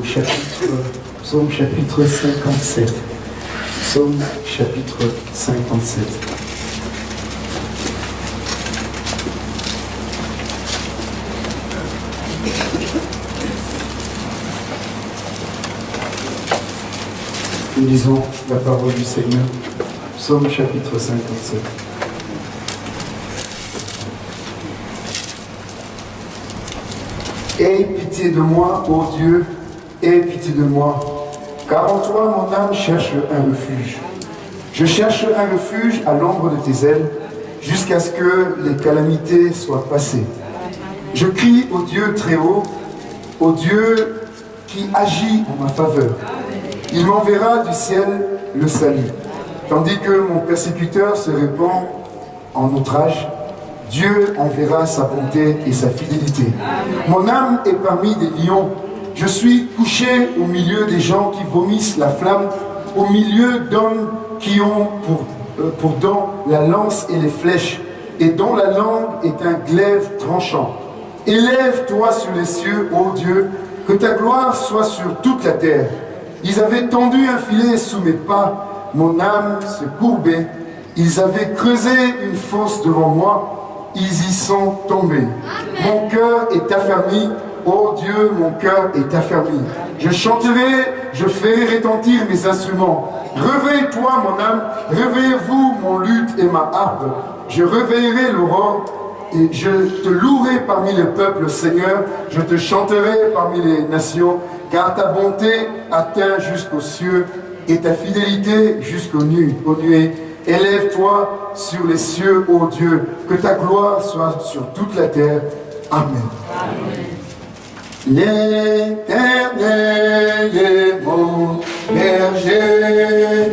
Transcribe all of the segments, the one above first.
au chapitre, psaume chapitre 57. Psaume chapitre 57. Nous lisons la parole du Seigneur. Psaume chapitre 57. Aie pitié de moi, ô Dieu, aie pitié de moi, car en toi mon âme cherche un refuge. Je cherche un refuge à l'ombre de tes ailes, jusqu'à ce que les calamités soient passées. Je crie au Dieu très haut, au Dieu qui agit en ma faveur. Il m'enverra du ciel le salut. Tandis que mon persécuteur se répand en outrage, Dieu enverra sa bonté et sa fidélité. Mon âme est parmi des lions. Je suis couché au milieu des gens qui vomissent la flamme, au milieu d'hommes qui ont pour, euh, pour dents la lance et les flèches, et dont la langue est un glaive tranchant. Élève-toi sur les cieux, ô Dieu, que ta gloire soit sur toute la terre. Ils avaient tendu un filet sous mes pas, mon âme se courbait. Ils avaient creusé une fosse devant moi, ils y sont tombés. Mon cœur est affermi, ô Dieu, mon cœur est affermi. Je chanterai, je ferai retentir mes instruments. Réveille-toi, mon âme, réveillez-vous, mon luth et ma harpe. Je réveillerai l'aurore et je te louerai parmi les peuples, Seigneur. Je te chanterai parmi les nations car ta bonté atteint jusqu'aux cieux et ta fidélité jusqu'aux nuées. Élève-toi sur les cieux, ô Dieu, que ta gloire soit sur toute la terre. Amen. L'éternel est mon berger,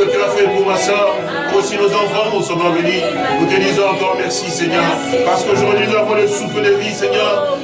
aussi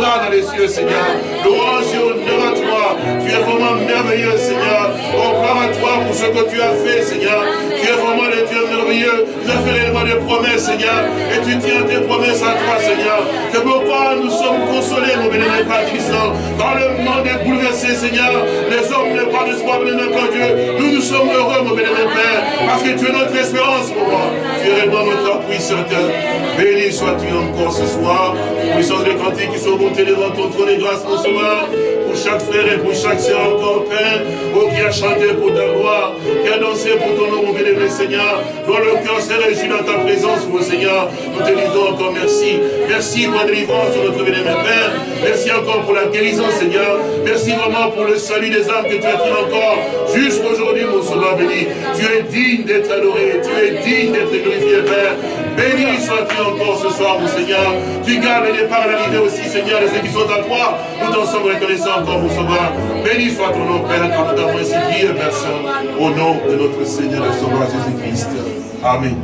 dans les cieux, Seigneur. Louange et honneur à toi. Tu es vraiment merveilleux, Seigneur. Gloire à toi pour ce que tu as fait, Seigneur. Tu es vraiment le Dieu merveilleux. Tu as fait réellement des promesses, Seigneur. Et tu tiens tes promesses à toi, Seigneur. C'est pourquoi nous sommes consolés, mon Père Christ. Dans le monde est bouleversé, Seigneur, les hommes n'ont pas d'espoir, pas Dieu. Nous, nous sommes heureux, mon bénémoine Père, parce que tu es notre espérance, pour moi. Tu es réellement notre appui certain. Béni sois-tu encore ce soir. Puissance des cantiques qui sont montés devant ton trône et grâce, mon sauveur. Pour chaque frère et pour chaque sœur encore, Père, oh, qui a chanté pour ta gloire, qui a dansé pour ton nom, bénévole Seigneur, dont le cœur s'est réjoui dans ta présence, mon Seigneur. Nous te disons encore merci. Merci pour la délivrance sur notre bénévole Père. Merci encore pour la guérison, Seigneur. Merci vraiment pour le salut des âmes que tu as fait encore jusqu'aujourd'hui, mon Tu es digne d'être adoré, tu es digne d'être glorifié, Père. Béni sois-tu encore ce soir, mon Seigneur. Tu gardes les départs et l'arrivée aussi, Seigneur, de ceux qui sont à toi. Nous t'en sommes reconnaissants encore, mon Sauveur. Béni soit ton nom, Père, car nous t'avons ainsi Père au nom de notre Seigneur et Sauveur Jésus-Christ. Amen.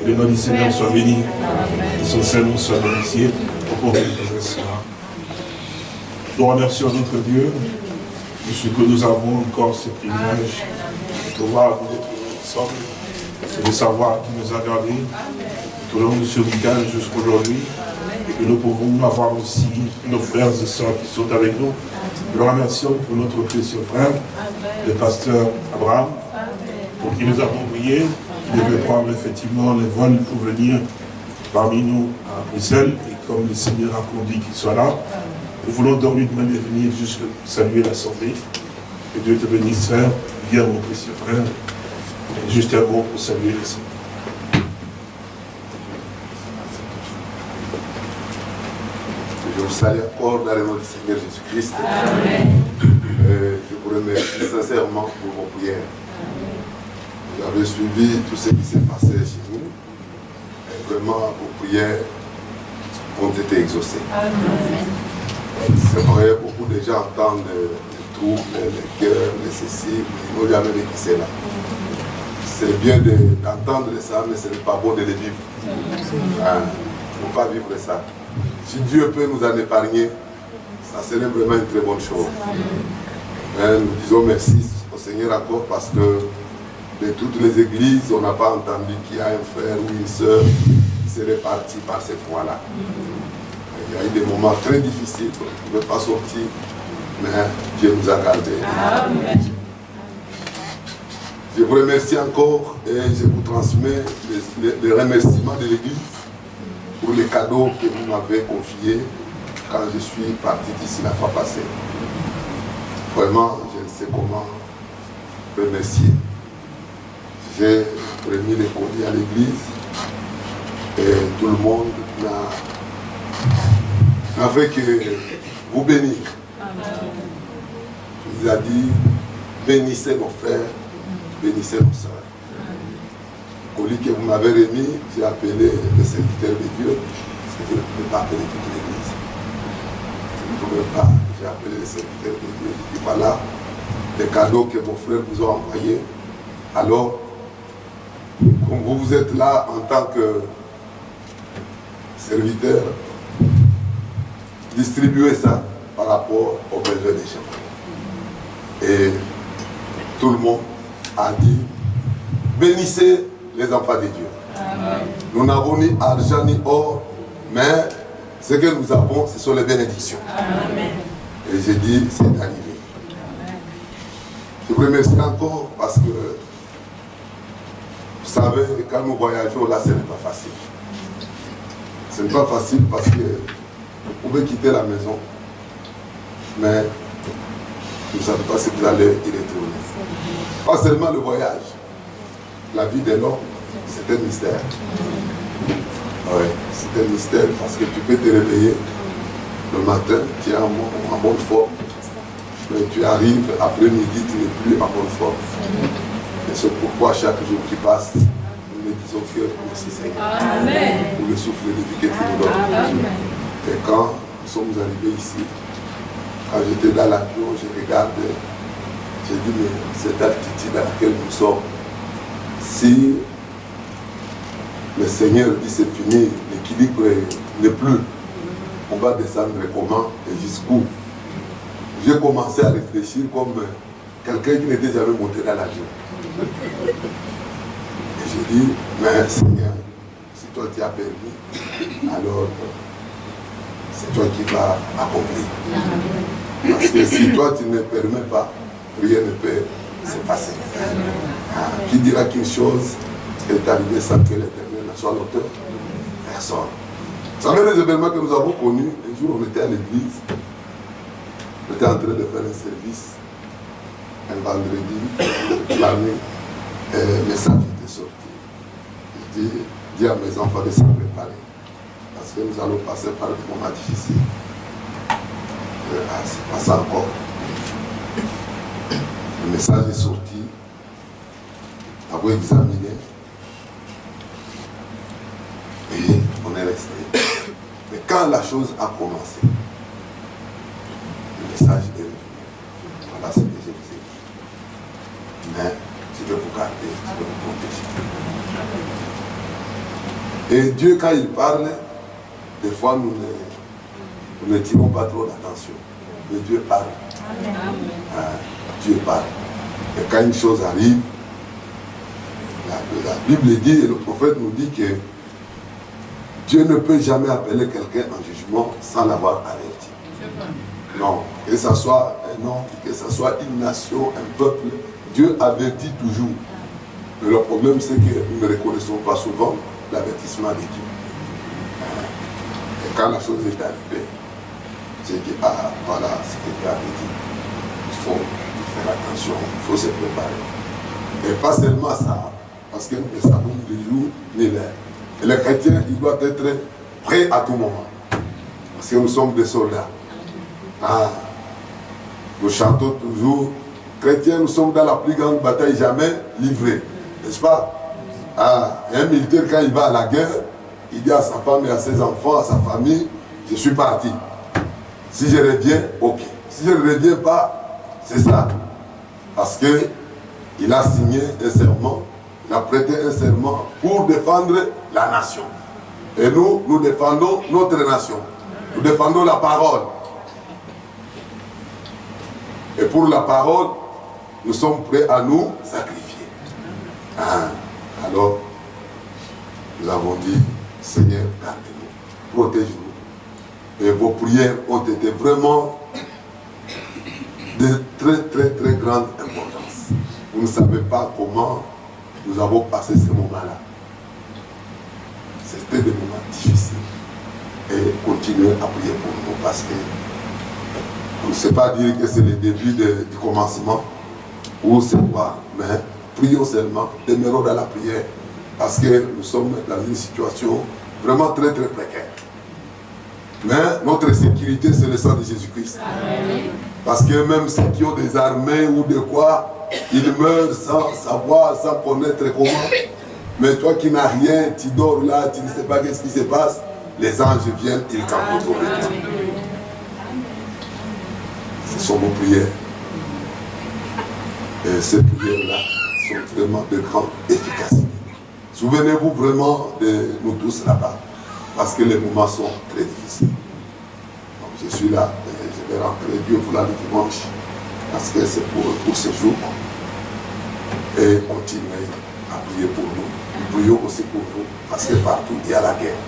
Que le nom du Seigneur soit béni. Que son Seigneur soit béni au remercions notre Dieu ce que nous avons encore ce privilège de pouvoir nous retrouver ensemble de savoir qui nous a gardés tout au long de ce week-end jusqu'aujourd'hui et que nous pouvons avoir aussi nos frères et sœurs qui sont avec nous. Nous remercions pour notre précieux frère, le pasteur Abraham, pour qui nous avons prié. Il devait prendre effectivement les vols pour venir parmi nous à Bruxelles et comme le Seigneur a conduit qu'il soit là, nous voulons donc lui demander de venir juste saluer l'Assemblée. Que Dieu te bénisse, frère. Viens, mon précieux frère. Juste un mot pour saluer les Je vous salue encore dans le nom du Seigneur Jésus-Christ. Je vous remercie sincèrement pour vos prières. Vous avez suivi tout ce qui s'est passé chez nous. Et vraiment, vos prières ont été exaucées. C'est vrai, beaucoup de gens entendent les troubles, les cœurs, les ceci, mais ils n'ont jamais vécu cela c'est bien d'entendre ça, mais ce n'est pas bon de le vivre. Il ne faut pas vivre ça. Si Dieu peut nous en épargner, ça serait vraiment une très bonne chose. nous disons merci au Seigneur encore parce que de toutes les églises, on n'a pas entendu qu'il y a un frère ou une soeur qui serait parti par cette voie-là. Il y a eu des moments très difficiles, on ne pouvait pas sortir, mais Dieu nous a gardés. Je vous remercie encore et je vous transmets les, remerciements de l'Église pour les cadeaux que vous m'avez confiés quand je suis parti d'ici la fois passée. Vraiment, je ne sais comment remercier. J'ai remis les colis à l'église et tout le monde n'a fait que vous bénir. Vous ai dit, bénissez nos frères bénissez nos soeurs. Le colis que vous m'avez remis, j'ai appelé le serviteur de Dieu, parce que je ne pouvais pas appeler toute l'église. Je ne pouvais pas, j'ai appelé le serviteur de Dieu. J'ai dit voilà les cadeaux que vos frères vous ont envoyés. Alors, comme vous, vous êtes là en tant que serviteur, distribuez ça par rapport aux besoins des gens. Et tout le monde a dit, bénissez les enfants de Dieu. Nous n'avons ni argent ni or, mais ce que nous avons, ce sont les bénédictions. Et j'ai dit, c'est arrivé. Je vous remercie encore parce que, vous savez, quand nous voyageons là, ce n'est pas facile. Ce n'est pas facile parce que vous pouvez quitter la maison, mais vous ne savez pas si vous allez y retourner. Pas seulement le voyage. La vie de l'homme, c'est un mystère. Oui, c'est un mystère parce que tu peux te réveiller le matin, tu es en, bonne forme. Mais tu arrives après-midi, tu n'es plus en bonne forme. Et c'est pourquoi chaque jour qui passe, nous ne disons que merci Seigneur. Amen. Pour le souffle de vie que tu nous donnes. Et quand nous sommes arrivés ici, quand j'étais dans l'avion, je regardais j'ai dit, mais cette altitude à laquelle nous sommes, si le Seigneur dit c'est fini, l'équilibre n'est plus, on va descendre comment et jusqu'où? J'ai commencé à réfléchir comme quelqu'un qui n'était jamais monté dans l'avion. Et j'ai dit, mais Seigneur, si toi tu as permis, alors c'est toi qui vas accomplir. Parce que si toi tu ne permets pas, rien ne peut se passer. Ah, qui dira qu'une chose est arrivée sans que l'éternel ne soit l'auteur Personne. Vous savez les événements que nous avons connus, un jour on était à l'église J'étais en train de faire un service un vendredi, la nuit, et le message était sorti. Je dis, dis à mes enfants de se préparer, parce que nous allons passer par des moments difficiles. Ah, c'est pas ça encore. Le message est sorti, avons examiné, et on est resté. Mais quand la chose a commencé, le message est revenu. Voilà ce que je vous dit. Mais je vais vous garder, je vais vous protéger. Et Dieu, quand il parle, des fois nous ne, nous ne tirons pas trop d'attention. Mais Dieu parle. Ah, Dieu parle. Et quand une chose arrive, la, la Bible dit, et le prophète nous dit que Dieu ne peut jamais appeler quelqu'un en jugement sans l'avoir averti. Non, que ce soit un homme, que ce soit une nation, un peuple, Dieu avertit toujours. Mais le problème, c'est que nous ne reconnaissons pas souvent l'avertissement de Dieu. Et quand la chose est arrivée, j'ai dit, ah, voilà ce que Dieu avait dit. Il faut faire attention, il faut se préparer. Et pas seulement ça, parce que nous ne savons ni jour ni l'heure. Et le chrétien, il doit être prêt à tout moment. Parce que nous sommes des soldats. Ah, nous chantons toujours, chrétiens, nous sommes dans la plus grande bataille jamais livrée. N'est-ce pas? Ah, Un militaire, quand il va à la guerre, il dit à sa femme et à ses enfants, à sa famille, je suis parti. Si je reviens, ok. Si je ne reviens pas, c'est ça. Parce que il a signé un serment, il a prêté un serment pour défendre la nation. Et nous, nous défendons notre nation. Nous défendons la parole. Et pour la parole, nous sommes prêts à nous sacrifier. Ah, alors, nous avons dit, Seigneur, gardez-nous, protège-nous. Et vos prières ont été vraiment de très, très, très grande importance. Vous ne savez pas comment nous avons passé ce moment-là. C'était des moments difficiles. Et continuez à prier pour nous parce que on ne sait pas dire que c'est le début du commencement ou c'est quoi, mais prions seulement, demeurons dans la prière parce que nous sommes dans une situation vraiment très très précaire. Mais notre sécurité, c'est le sang de Jésus-Christ. Parce que même ceux qui ont des armées ou de quoi, ils meurent sans savoir, sans connaître comment. Mais toi qui n'as rien, tu dors là, tu ne sais pas qu'est-ce qui se passe, les anges viennent, ils campent autour de toi. Ce sont vos prières. Et ces prières-là sont vraiment de grande efficacité. Souvenez-vous vraiment de nous tous là-bas, parce que les moments sont très difficiles. Donc je suis là, et je vais rentrer Dieu vouloir le dimanche, parce que c'est pour, pour ce jour. Et continuez à prier pour nous. Nous prions aussi pour vous, parce que partout il y a la guerre.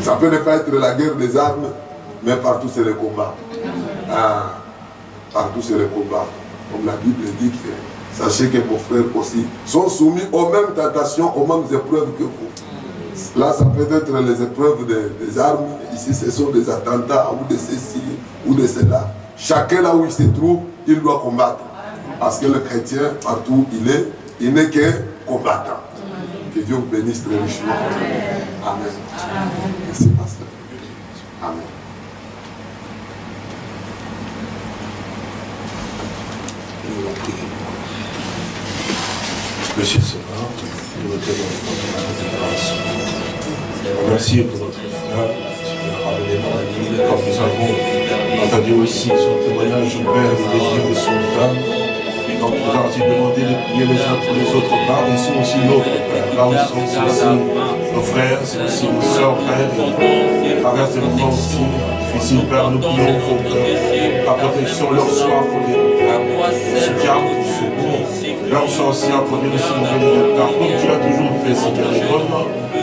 Ça peut ne pas être la guerre des armes, mais partout c'est le combat. Ah, partout c'est le combat. Comme la Bible dit que sachez que vos frères aussi sont soumis aux mêmes tentations, aux mêmes épreuves que vous. Là, ça peut être les épreuves des, armes. Ici, ce sont des attentats ou de ceci ou de cela. Chacun là où il se trouve, il doit combattre. Parce que le chrétien, partout il est, il n'est que combattant. Que Dieu vous bénisse très richement. Amen. Merci, pasteur. Amen. Monsieur nous. Merci pour notre frère qui comme nous avons entendu aussi son témoignage au Père du désir de son âme. Et quand nous avons demandé de prier les uns pour les autres, là, ici aussi l'autre, Père. Là où sont aussi nos frères, c'est aussi nos soeurs, Père. Traverse des moments aussi difficiles, Père. Nous prions pour que ta protection leur soit pour les soutien, pour. Leur soit aussi accordé aussi, mon béni, car comme tu as toujours fait, Seigneur, les bonnes,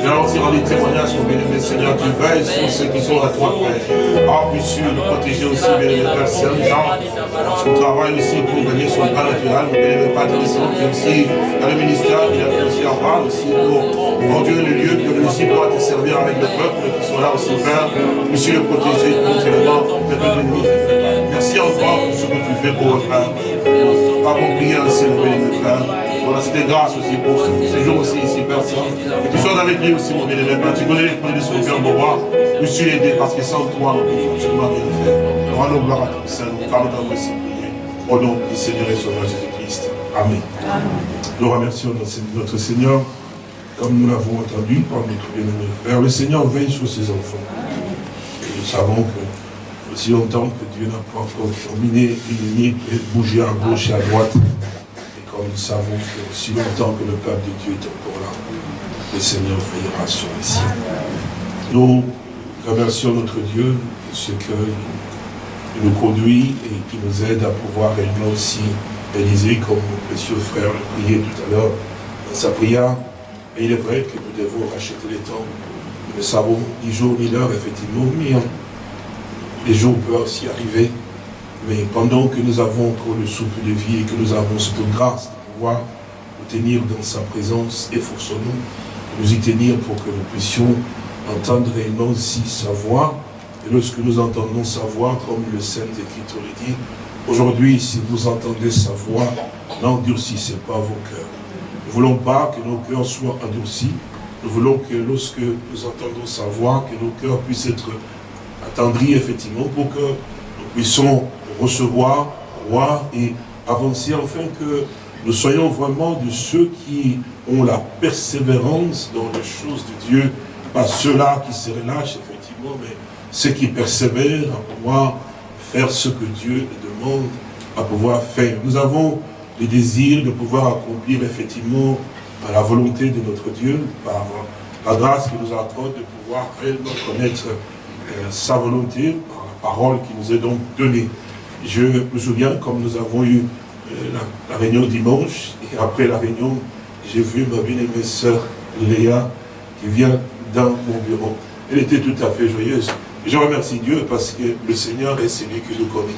rendre des témoignages, mon béni, Seigneur, tu veilles sur ceux qui sont à toi, Père. Ah, puisses-tu nous protéger aussi, béni, Père, Saint-Jean, son travail aussi pour sur le plan naturel, béni, Père, qui aussi dans le ministère, il a aussi avoir aussi pour, mon Dieu, le lieu que nous aussi te servir avec le peuple qui sont là aussi, Père. Puisses-tu le protéger de ton ennemi. Merci encore pour ce que tu fais pour votre âme. Prié ainsi, mon béni Père. Voilà, c'était grâce aussi pour ce jour aussi ici, Père Saint. Et tu sois avec lui aussi, mon Père. Tu connais les projets de son cœur, mon roi. Je suis aidé parce que sans toi, nous ne pouvons absolument rien faire. Rendons gloire à ton Saint. Nous parlons d'un aussi prier. Au nom du Seigneur et Sauveur Jésus-Christ. Amen. Nous remercions notre Seigneur, comme nous l'avons entendu par notre bien-aimé frère. Le Seigneur veille sur ses enfants. Et nous savons que aussi longtemps que Dieu n'a pas encore terminé une nuit et bougé à gauche et à droite, comme nous savons que aussi longtemps que le peuple de Dieu est encore là, le Seigneur veillera sur les siens. Nous remercions notre Dieu de ce qu'il nous conduit et qui nous aide à pouvoir réellement aussi réaliser, comme mon précieux frère le priait tout à l'heure dans sa prière. Et il est vrai que nous devons racheter les temps. Nous ne savons ni jour ni l'heure, effectivement, mais les jours peuvent aussi arriver. Mais pendant que nous avons encore le souffle de vie et que nous avons cette grâce de pouvoir nous tenir dans sa présence, efforçons-nous de nous y tenir pour que nous puissions entendre réellement aussi sa voix. Et lorsque nous entendons sa voix, comme le Saint-Écriture le dit, aujourd'hui, si vous entendez sa voix, n'endurcissez pas vos cœurs. Nous ne voulons pas que nos cœurs soient endurcis. Nous voulons que lorsque nous entendons sa voix, que nos cœurs puissent être attendris effectivement pour que nous puissions recevoir, voir et avancer afin que nous soyons vraiment de ceux qui ont la persévérance dans les choses de Dieu, pas ceux-là qui se relâchent effectivement, mais ceux qui persévèrent à pouvoir faire ce que Dieu demande à pouvoir faire. Nous avons le désir de pouvoir accomplir effectivement la volonté de notre Dieu, par la grâce qu'il nous accorde de pouvoir réellement connaître sa volonté, par la parole qui nous est donc donnée. Je me souviens, comme nous avons eu euh, la, réunion dimanche, et après la réunion, j'ai vu ma bien-aimée sœur Léa qui vient dans mon bureau. Elle était tout à fait joyeuse. je remercie Dieu parce que le Seigneur est celui que nous connaît.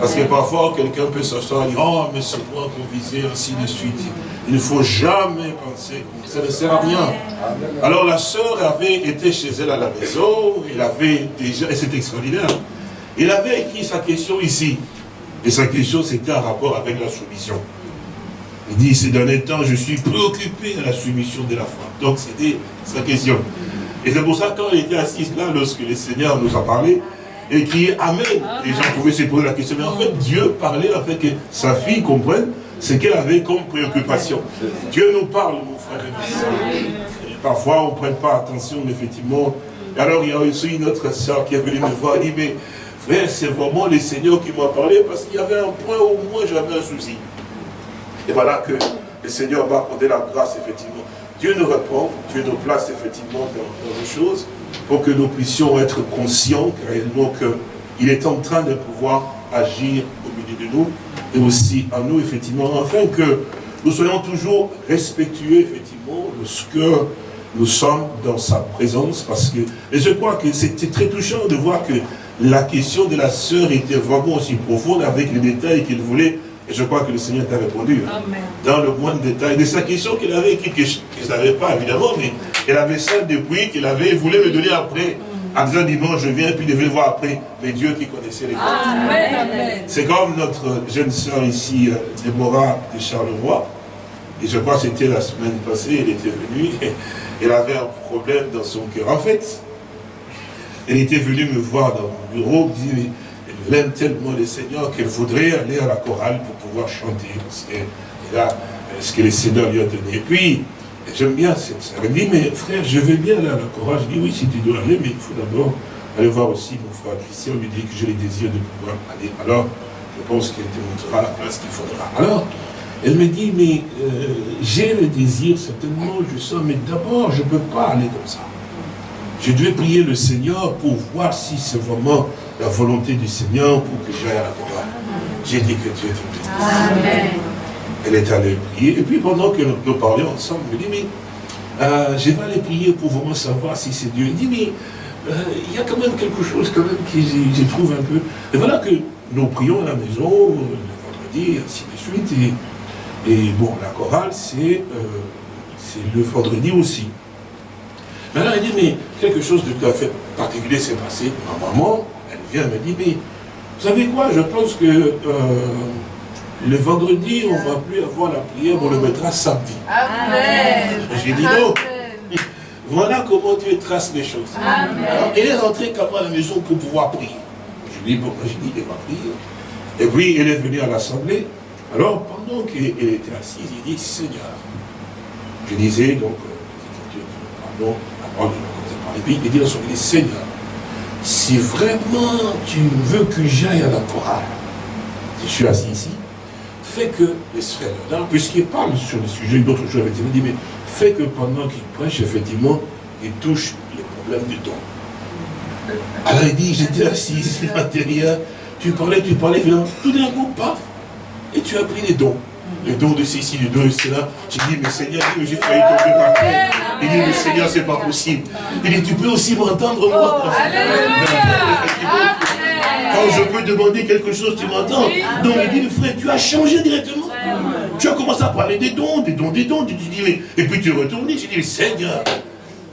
Parce que parfois, quelqu'un peut s'asseoir et dire, oh, mais c'est qu'on visait, ainsi de suite. Il ne faut jamais penser ça ne sert à rien. Alors la sœur avait été chez elle à la maison, avait déjà, et c'est extraordinaire, il avait écrit sa question ici. Et sa question, c'était en rapport avec la soumission. Il dit, ces derniers temps, je suis préoccupé de la soumission de la femme. Donc, c'était sa question. Et c'est pour ça, quand il était assis là, lorsque le Seigneur nous a parlé, et qui Amen, les gens pouvaient se poser la question. Mais en fait, Dieu parlait afin que sa fille comprenne ce qu'elle avait comme préoccupation. Dieu nous parle, mon frère et Parfois, on ne prête pas attention, effectivement. Et alors, il y a aussi une autre soeur qui est venue me voir et dit, mais frère, c'est vraiment le Seigneur qui m'a parlé parce qu'il y avait un point où moi j'avais un souci. Et voilà que le Seigneur m'a accordé la grâce, effectivement. Dieu nous répond, Dieu nous place effectivement dans, dans les choses pour que nous puissions être conscients réellement qu'il est en train de pouvoir agir au milieu de nous et aussi à nous, effectivement, afin que nous soyons toujours respectueux, effectivement, de ce que nous sommes dans sa présence, parce que, et je crois que c'était très touchant de voir que la question de la sœur était vraiment aussi profonde avec les détails qu'il voulait, et je crois que le Seigneur t'a répondu, hein, dans le moindre détail. De sa question qu'il avait je ne savais pas évidemment, mais elle avait ça depuis qu'il avait, voulu me donner après, en disant dimanche je viens, puis il devait voir après, mais Dieu qui connaissait les choses. C'est comme notre jeune sœur ici, euh, Déborah de Charleroi, et je crois que c'était la semaine passée, elle était venue, et elle avait un problème dans son cœur. En fait, elle était venue me voir dans mon bureau, elle aime tellement le Seigneur qu'elle voudrait aller à la chorale pour pouvoir chanter, parce que là, ce que le Seigneur lui a donné. Et puis, J'aime bien cette sœur. Elle dit, mais frère, je vais bien aller à la chorale. Je dis, oui, si tu dois aller, mais il faut d'abord aller voir aussi mon frère Christian, lui dit que j'ai le désir de pouvoir aller. Alors, je pense qu'elle te montrera la place qu'il faudra. Alors, elle me dit, mais euh, j'ai le désir, certainement, je sens, mais d'abord, je ne peux pas aller comme ça. Je dois prier le Seigneur pour voir si c'est vraiment la volonté du Seigneur pour que j'aille à la chorale. J'ai dit que Dieu te bénisse. Amen. Elle est allée prier. Et puis pendant que nous, parlions ensemble, elle me dit, mais euh, je vais aller prier pour vraiment savoir si c'est Dieu. Il dit, mais euh, il y a quand même quelque chose quand même qui je trouve un peu. Et voilà que nous prions à la maison, le vendredi, ainsi de suite. Et, bon, la chorale, c'est euh, le vendredi aussi. Mais elle dit, mais quelque chose de tout à fait particulier s'est passé. Ma maman, elle vient, elle me dit, mais Vous savez quoi Je pense que euh, le vendredi, on ne va plus avoir la prière, on le mettra samedi. Amen. J'ai dit non. Voilà comment Dieu trace les choses. Amen. Alors, elle est rentrée quand à la maison pour pouvoir prier. Je lui ai dit, bon, j'ai dit, elle va prier. Et puis, elle est venue à l'assemblée. Alors, pendant qu'elle était assise, il dit, Seigneur, je disais, donc, euh, pardon, la parole de Et puis, il dit dans son dit, Seigneur, si vraiment tu veux que j'aille à la chorale, je suis assis ici, fais que les frères là, puisqu'il parle sur le sujet d'autres choses, il dit, mais fais que pendant qu'il prêche, effectivement, il touche les problèmes du don. Alors il dit, j'étais assis ici à l'intérieur, tu parlais, tu parlais, finalement, tout d'un coup, paf, et tu as pris les dons. Les dons de ceci, les dons de cela. J'ai dit, mais Seigneur, j'ai failli tomber par terre. Il dit, mais Seigneur, c'est pas possible. Il dit, tu peux aussi m'entendre, moi? Quand je peux demander quelque chose, tu m'entends. Donc il dit, frère, tu as changé directement. Tu as commencé à parler des dons, des dons, des dons. Tu dis. Et puis tu es retourné. J'ai dit, Seigneur,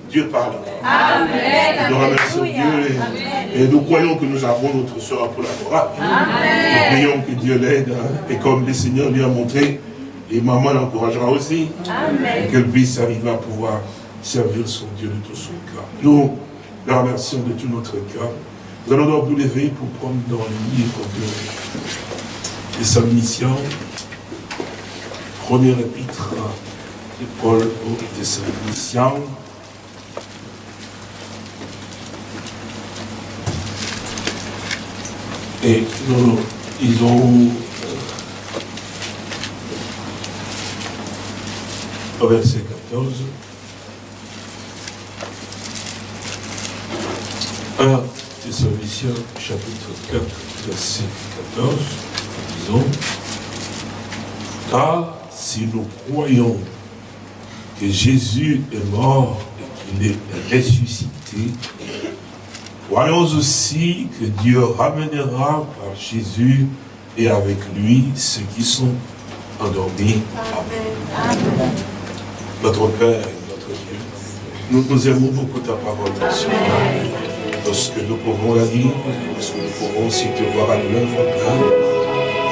Dieu parle. Amen. Nous remercions Dieu et, nous croyons que nous avons notre soeur pour la gloire. Nous prions que Dieu l'aide hein. et comme le Seigneur lui a montré, et maman l'encouragera aussi, qu'elle puisse arriver à pouvoir servir son Dieu de tout son cœur. Nous le remercions de tout notre cœur. Nous allons donc nous lever pour prendre dans le livre de, Salmiciens, premier épître de Paul aux Thessaloniciens. Et nous lisons au verset 14. 1 Thessaloniciens chapitre 4, verset 14, disons, car si nous croyons que Jésus est mort et qu'il est ressuscité, croyons aussi que Dieu ramènera par Jésus et avec lui ceux qui sont endormis. Amen. Notre Père et notre Dieu, nous, nous aimons beaucoup ta parole, Seigneur lorsque nous pouvons la lire, lorsque nous pouvons aussi te voir à l'œuvre,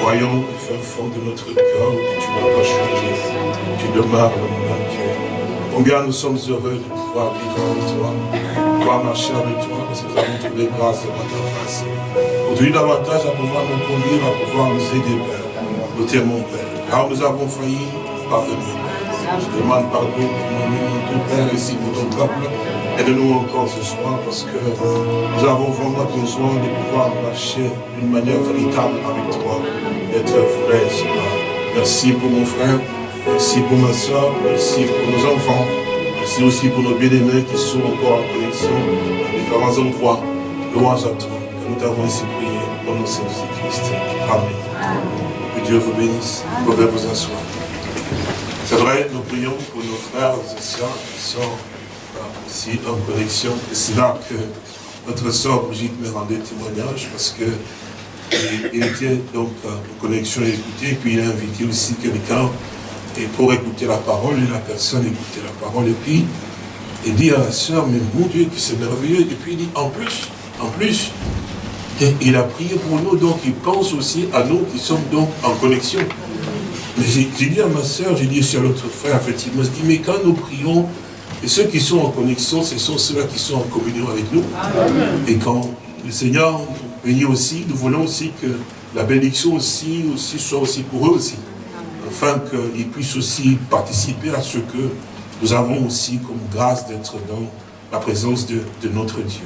voyons au fin fond de notre cœur que tu n'as pas changé, tu demeures dans mon cœur. Combien nous sommes heureux de pouvoir vivre avec toi, pouvoir marcher avec toi, parce que nous avons trouvé grâce devant ta face. Aujourd'hui, davantage à pouvoir nous conduire, à pouvoir nous aider, Père. Nous t'aimons, Père. Car nous avons failli, pardonner. Je demande pardon pour mon ton Père, ici pour ton peuple. Aide-nous encore ce soir parce que nous avons vraiment besoin de pouvoir marcher d'une manière véritable avec toi, d'être frère, Merci pour mon frère, merci pour ma soeur, merci pour nos enfants, merci aussi pour nos bien-aimés qui sont encore en connexion à différents endroits. Louange à toi, que nous t'avons ainsi prié au nom de Jésus-Christ. Amen. Que Dieu vous bénisse. Vous pouvez vous asseoir. C'est vrai, nous prions pour nos frères et sœurs qui sont aussi en connexion. Et c'est là que notre soeur Brigitte me rendait témoignage parce que il, était donc en connexion et écouter, et puis il a invité aussi quelqu'un pour écouter la parole, et la personne écoutait la parole, et puis il dit à la soeur, mais mon Dieu, que c'est merveilleux, et puis il dit, en plus, en plus, il a prié pour nous, donc il pense aussi à nous qui sommes donc en connexion. Mais j'ai dit à ma soeur, j'ai dit à l'autre frère, effectivement, je dis, mais quand nous prions, et ceux qui sont en connexion, ce sont ceux-là qui sont en communion avec nous. Et quand le Seigneur bénit aussi, nous voulons aussi que la bénédiction aussi, aussi soit aussi pour eux aussi. Afin qu'ils puissent aussi participer à ce que nous avons aussi comme grâce d'être dans la présence de, notre Dieu.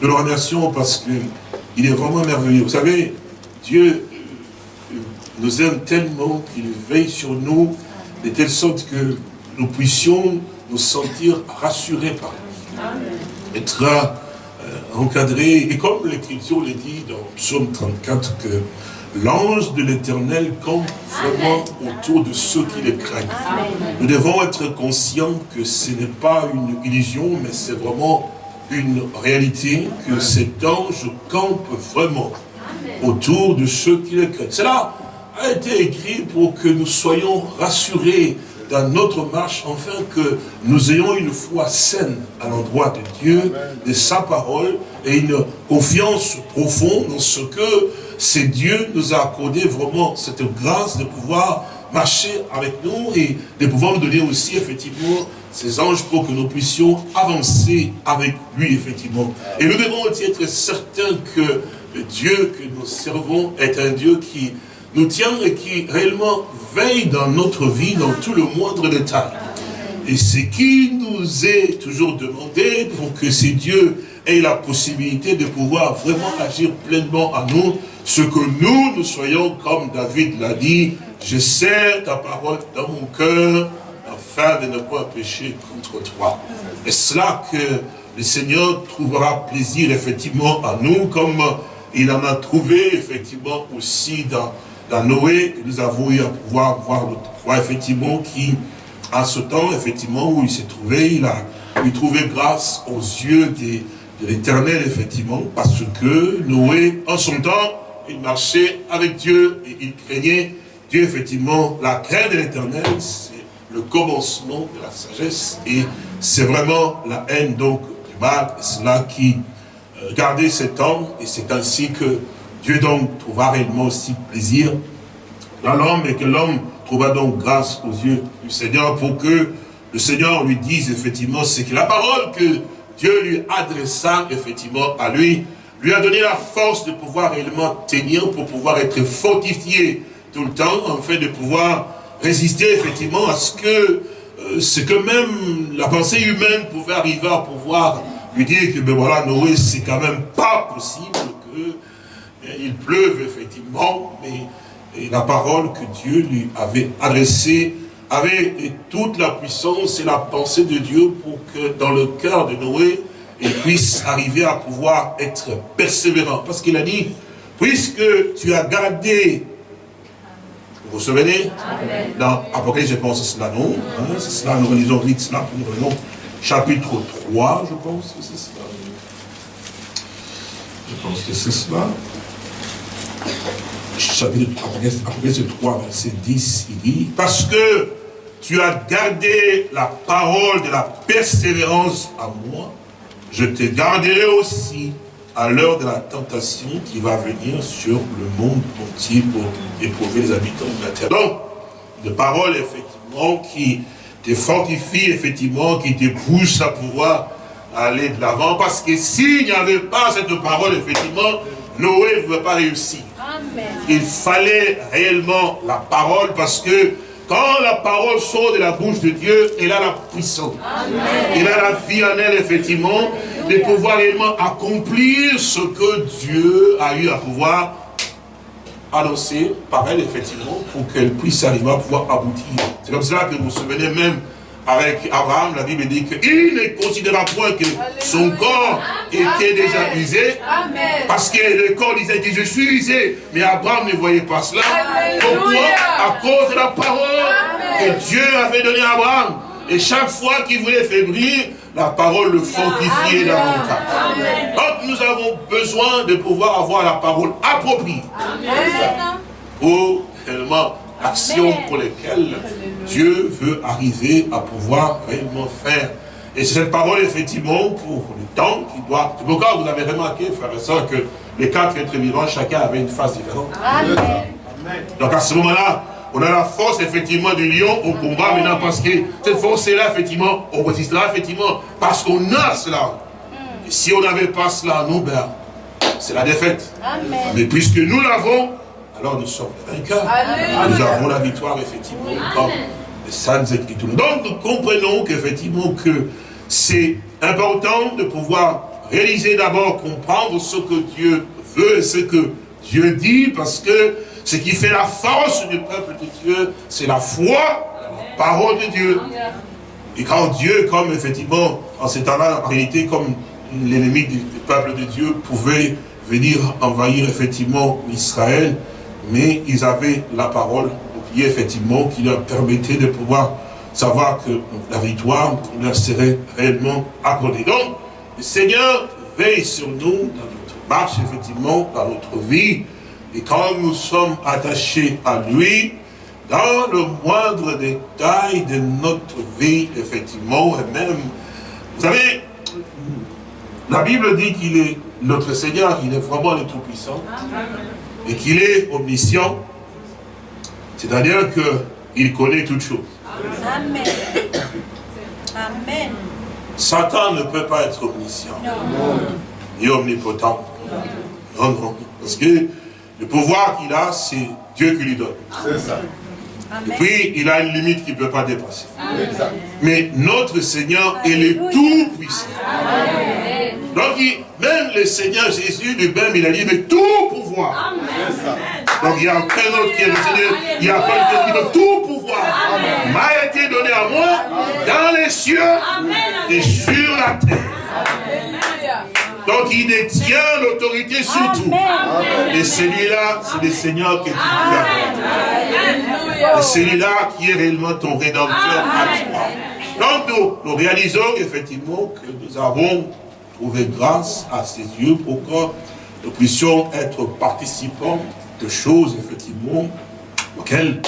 Nous le remercions parce qu'il est vraiment merveilleux. Vous savez, Dieu nous aime tellement qu'il veille sur nous de telle sorte que nous puissions nous sentir rassurés par lui. Être euh, encadrés. Et comme l'Écriture le dit dans Psaume 34, que l'ange de l'Éternel campe vraiment autour de ceux qui le craignent. Nous devons être conscients que ce n'est pas une illusion, mais c'est vraiment une réalité, que cet ange campe vraiment autour de ceux qui le craignent. Cela a été écrit pour que nous soyons rassurés dans notre marche, afin que nous ayons une foi saine à l'endroit de Dieu, de sa parole, et une confiance profonde dans ce que c'est Dieu nous a accordé vraiment cette grâce de pouvoir marcher avec nous et de pouvoir nous donner aussi effectivement ces anges pour que nous puissions avancer avec lui effectivement. Et nous devons aussi être certains que le Dieu que nous servons est un Dieu qui nous tient et qui réellement veille dans notre vie, dans tout le moindre détail. Et ce qui nous est toujours demandé pour que ces dieux aient la possibilité de pouvoir vraiment agir pleinement à nous, ce que nous, nous soyons comme David l'a dit, je serre ta parole dans mon cœur afin de ne pas pécher contre toi. Et cela que le Seigneur trouvera plaisir effectivement à nous, comme il en a trouvé effectivement aussi dans, dans Noé, nous avons eu à pouvoir voir notre foi effectivement qui à ce temps, effectivement, où il s'est trouvé, il a pu trouver grâce aux yeux de l'éternel, effectivement, parce que Noé, en son temps, il marchait avec Dieu et il craignait Dieu, effectivement. La crainte de l'éternel, c'est le commencement de la sagesse et c'est vraiment la haine, donc, du mal, cela qui euh, gardait cet homme et c'est ainsi que Dieu, donc, trouva réellement aussi plaisir dans l'homme et que l'homme trouva donc grâce aux yeux du Seigneur pour que le Seigneur lui dise effectivement ce que la parole que Dieu lui adressa effectivement à lui, lui a donné la force de pouvoir réellement tenir, pour pouvoir être fortifié tout le temps, en fait de pouvoir résister effectivement à ce que, euh, ce que même la pensée humaine pouvait arriver à pouvoir lui dire que ben voilà, Noé, c'est quand même pas possible que il pleuve effectivement, mais la parole que Dieu lui avait adressée avait toute la puissance et la pensée de Dieu pour que dans le cœur de Noé, il puisse arriver à pouvoir être persévérant. Parce qu'il a dit, puisque tu as gardé, vous vous souvenez? Dans Apocalypse, je pense que c'est cela, non? Hein, C'est cela, nous relisons vite cela, pour nous relisons chapitre 3, je pense que c'est cela. Je pense que c'est cela chapitre Apocalypse 3, verset 10, il dit, parce que tu as gardé la parole de la persévérance à moi, je te garderai aussi à l'heure de la tentation qui va venir sur le monde entier pour éprouver les habitants de la terre. Donc, de paroles, effectivement, qui te fortifient, effectivement, qui te poussent à pouvoir aller de l'avant, parce que s'il n'y avait pas cette parole, effectivement, Noé ne veut pas réussir. Il fallait réellement la parole parce que quand la parole sort de la bouche de Dieu, elle a la puissance. Elle a la vie en elle, effectivement, de pouvoir réellement accomplir ce que Dieu a eu à pouvoir annoncer par elle, effectivement, pour qu'elle puisse arriver à pouvoir aboutir. C'est comme cela que vous vous souvenez même avec Abraham, la Bible dit qu'il ne considéra point que son corps était déjà usé. Parce que le corps disait que je suis usé. Mais Abraham ne voyait pas cela. Pourquoi? À cause de la parole que Dieu avait donnée à Abraham. Et chaque fois qu'il voulait faiblir, la parole le fortifiait davantage. Donc nous avons besoin de pouvoir avoir la parole appropriée. Pour réellement l'action pour lesquelles Dieu veut arriver à pouvoir réellement faire. Et c'est cette parole, effectivement, pour le temps qui doit... C'est pourquoi vous avez remarqué, frère et soeur, que les quatre êtres vivants, chacun avait une face différente. Amen. Donc à ce moment-là, on a la force, effectivement, du lion au combat maintenant, parce que cette force-là, effectivement, on résistera, effectivement, parce qu'on a cela. Et si on n'avait pas cela, nous, ben, c'est la défaite. Amen. Mais puisque nous l'avons, alors nous sommes vainqueurs. Nous avons la victoire, effectivement, comme les saintes écritures. Donc nous comprenons qu'effectivement que c'est important de pouvoir réaliser d'abord, comprendre ce que Dieu veut et ce que Dieu dit, parce que ce qui fait la force du peuple de Dieu, c'est la foi, la parole de Dieu. Et quand Dieu, comme effectivement, en ces temps-là, en réalité, comme l'ennemi du peuple de Dieu pouvait venir envahir effectivement Israël, mais ils avaient la parole, effectivement, qui leur permettait de pouvoir savoir que la victoire leur serait réellement accordée. Donc, le Seigneur veille sur nous dans notre marche, effectivement, dans notre vie, et quand nous sommes attachés à lui, dans le moindre détail de notre vie, effectivement, et même, vous savez, la Bible dit qu'il est notre Seigneur, il est vraiment le Tout-Puissant, et qu'il est omniscient, c'est-à-dire qu'il connaît toutes choses. Amen. Amen. Satan ne peut pas être omniscient, ni omnipotent. Non, non, parce que le pouvoir qu'il a, c'est Dieu qui lui donne. C'est ça. Et puis, il a une limite qu'il ne peut pas dépasser. Mais notre Seigneur, il est tout puissant. Donc, même le Seigneur Jésus lui-même, il a dit, mais tout pouvoir. Donc, il n'y a aucun autre qui est le Seigneur. Il n'y a pas qui a tout pouvoir. M'a été donné à moi dans les cieux et sur la terre. Donc il détient l'autorité sur tout. Et celui-là, c'est le Seigneur qui est tout Et celui-là qui est réellement ton rédempteur à toi. Donc nous, nous réalisons effectivement que nous avons trouvé grâce à ses yeux pour que nous puissions être participants de choses effectivement auxquelles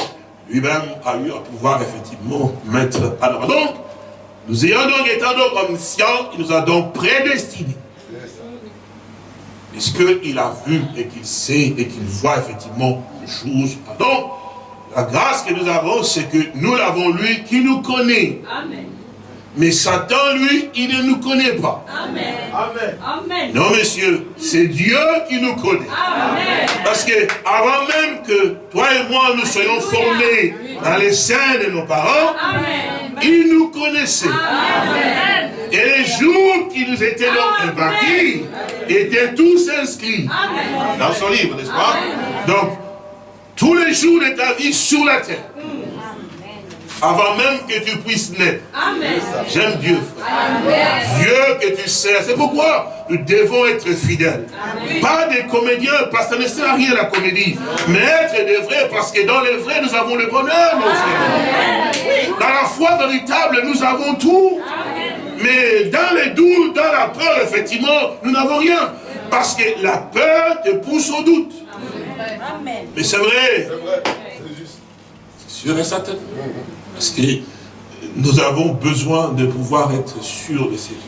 lui-même a eu à pouvoir effectivement mettre à l'ordre. Donc, nous ayons donc, étant donc omniscient, il nous a donc prédestinés puisqu'il a vu et qu'il sait et qu'il voit effectivement les choses? Donc, la grâce que nous avons, c'est que nous l'avons lui qui nous connaît. Amen. Mais Satan, lui, il ne nous connaît pas. Amen. Amen. Non, messieurs, c'est Dieu qui nous connaît. Amen. Parce que avant même que toi et moi nous soyons formés dans les seins de nos parents, il nous connaissait. Amen. Et les jours qui nous étaient donc impartis étaient tous inscrits dans son livre, n'est-ce pas? Donc, tous les jours de ta vie sur la terre, avant même que tu puisses naître. J'aime Dieu, Dieu que tu sais. C'est pourquoi nous devons être fidèles. Pas des comédiens, parce que ça ne sert à rien la comédie. Mais être des vrais, parce que dans les vrais, nous avons le bonheur, nos frères. Dans la foi véritable, nous avons tout. Mais dans les doutes, dans la peur, effectivement, nous n'avons rien. Parce que la peur te pousse au doute. Mais c'est vrai. C'est sûr et certain. Parce que nous avons besoin de pouvoir être sûrs de ses yeux.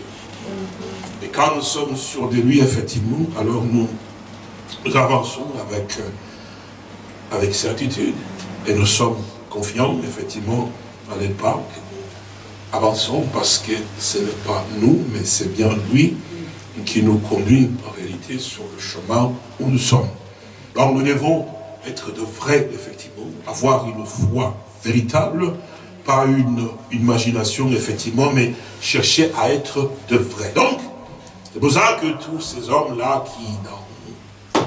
Et quand nous sommes sûrs de lui, effectivement, alors nous, nous avançons avec, euh, avec certitude. Et nous sommes confiants, effectivement, à l'époque avançons parce que ce n'est pas nous, mais c'est bien lui qui nous conduit en réalité sur le chemin où nous sommes. Donc nous devons être de vrais, effectivement, avoir une foi véritable, pas une, imagination, effectivement, mais chercher à être de vrais. Donc, c'est pour ça que tous ces hommes-là qui, dans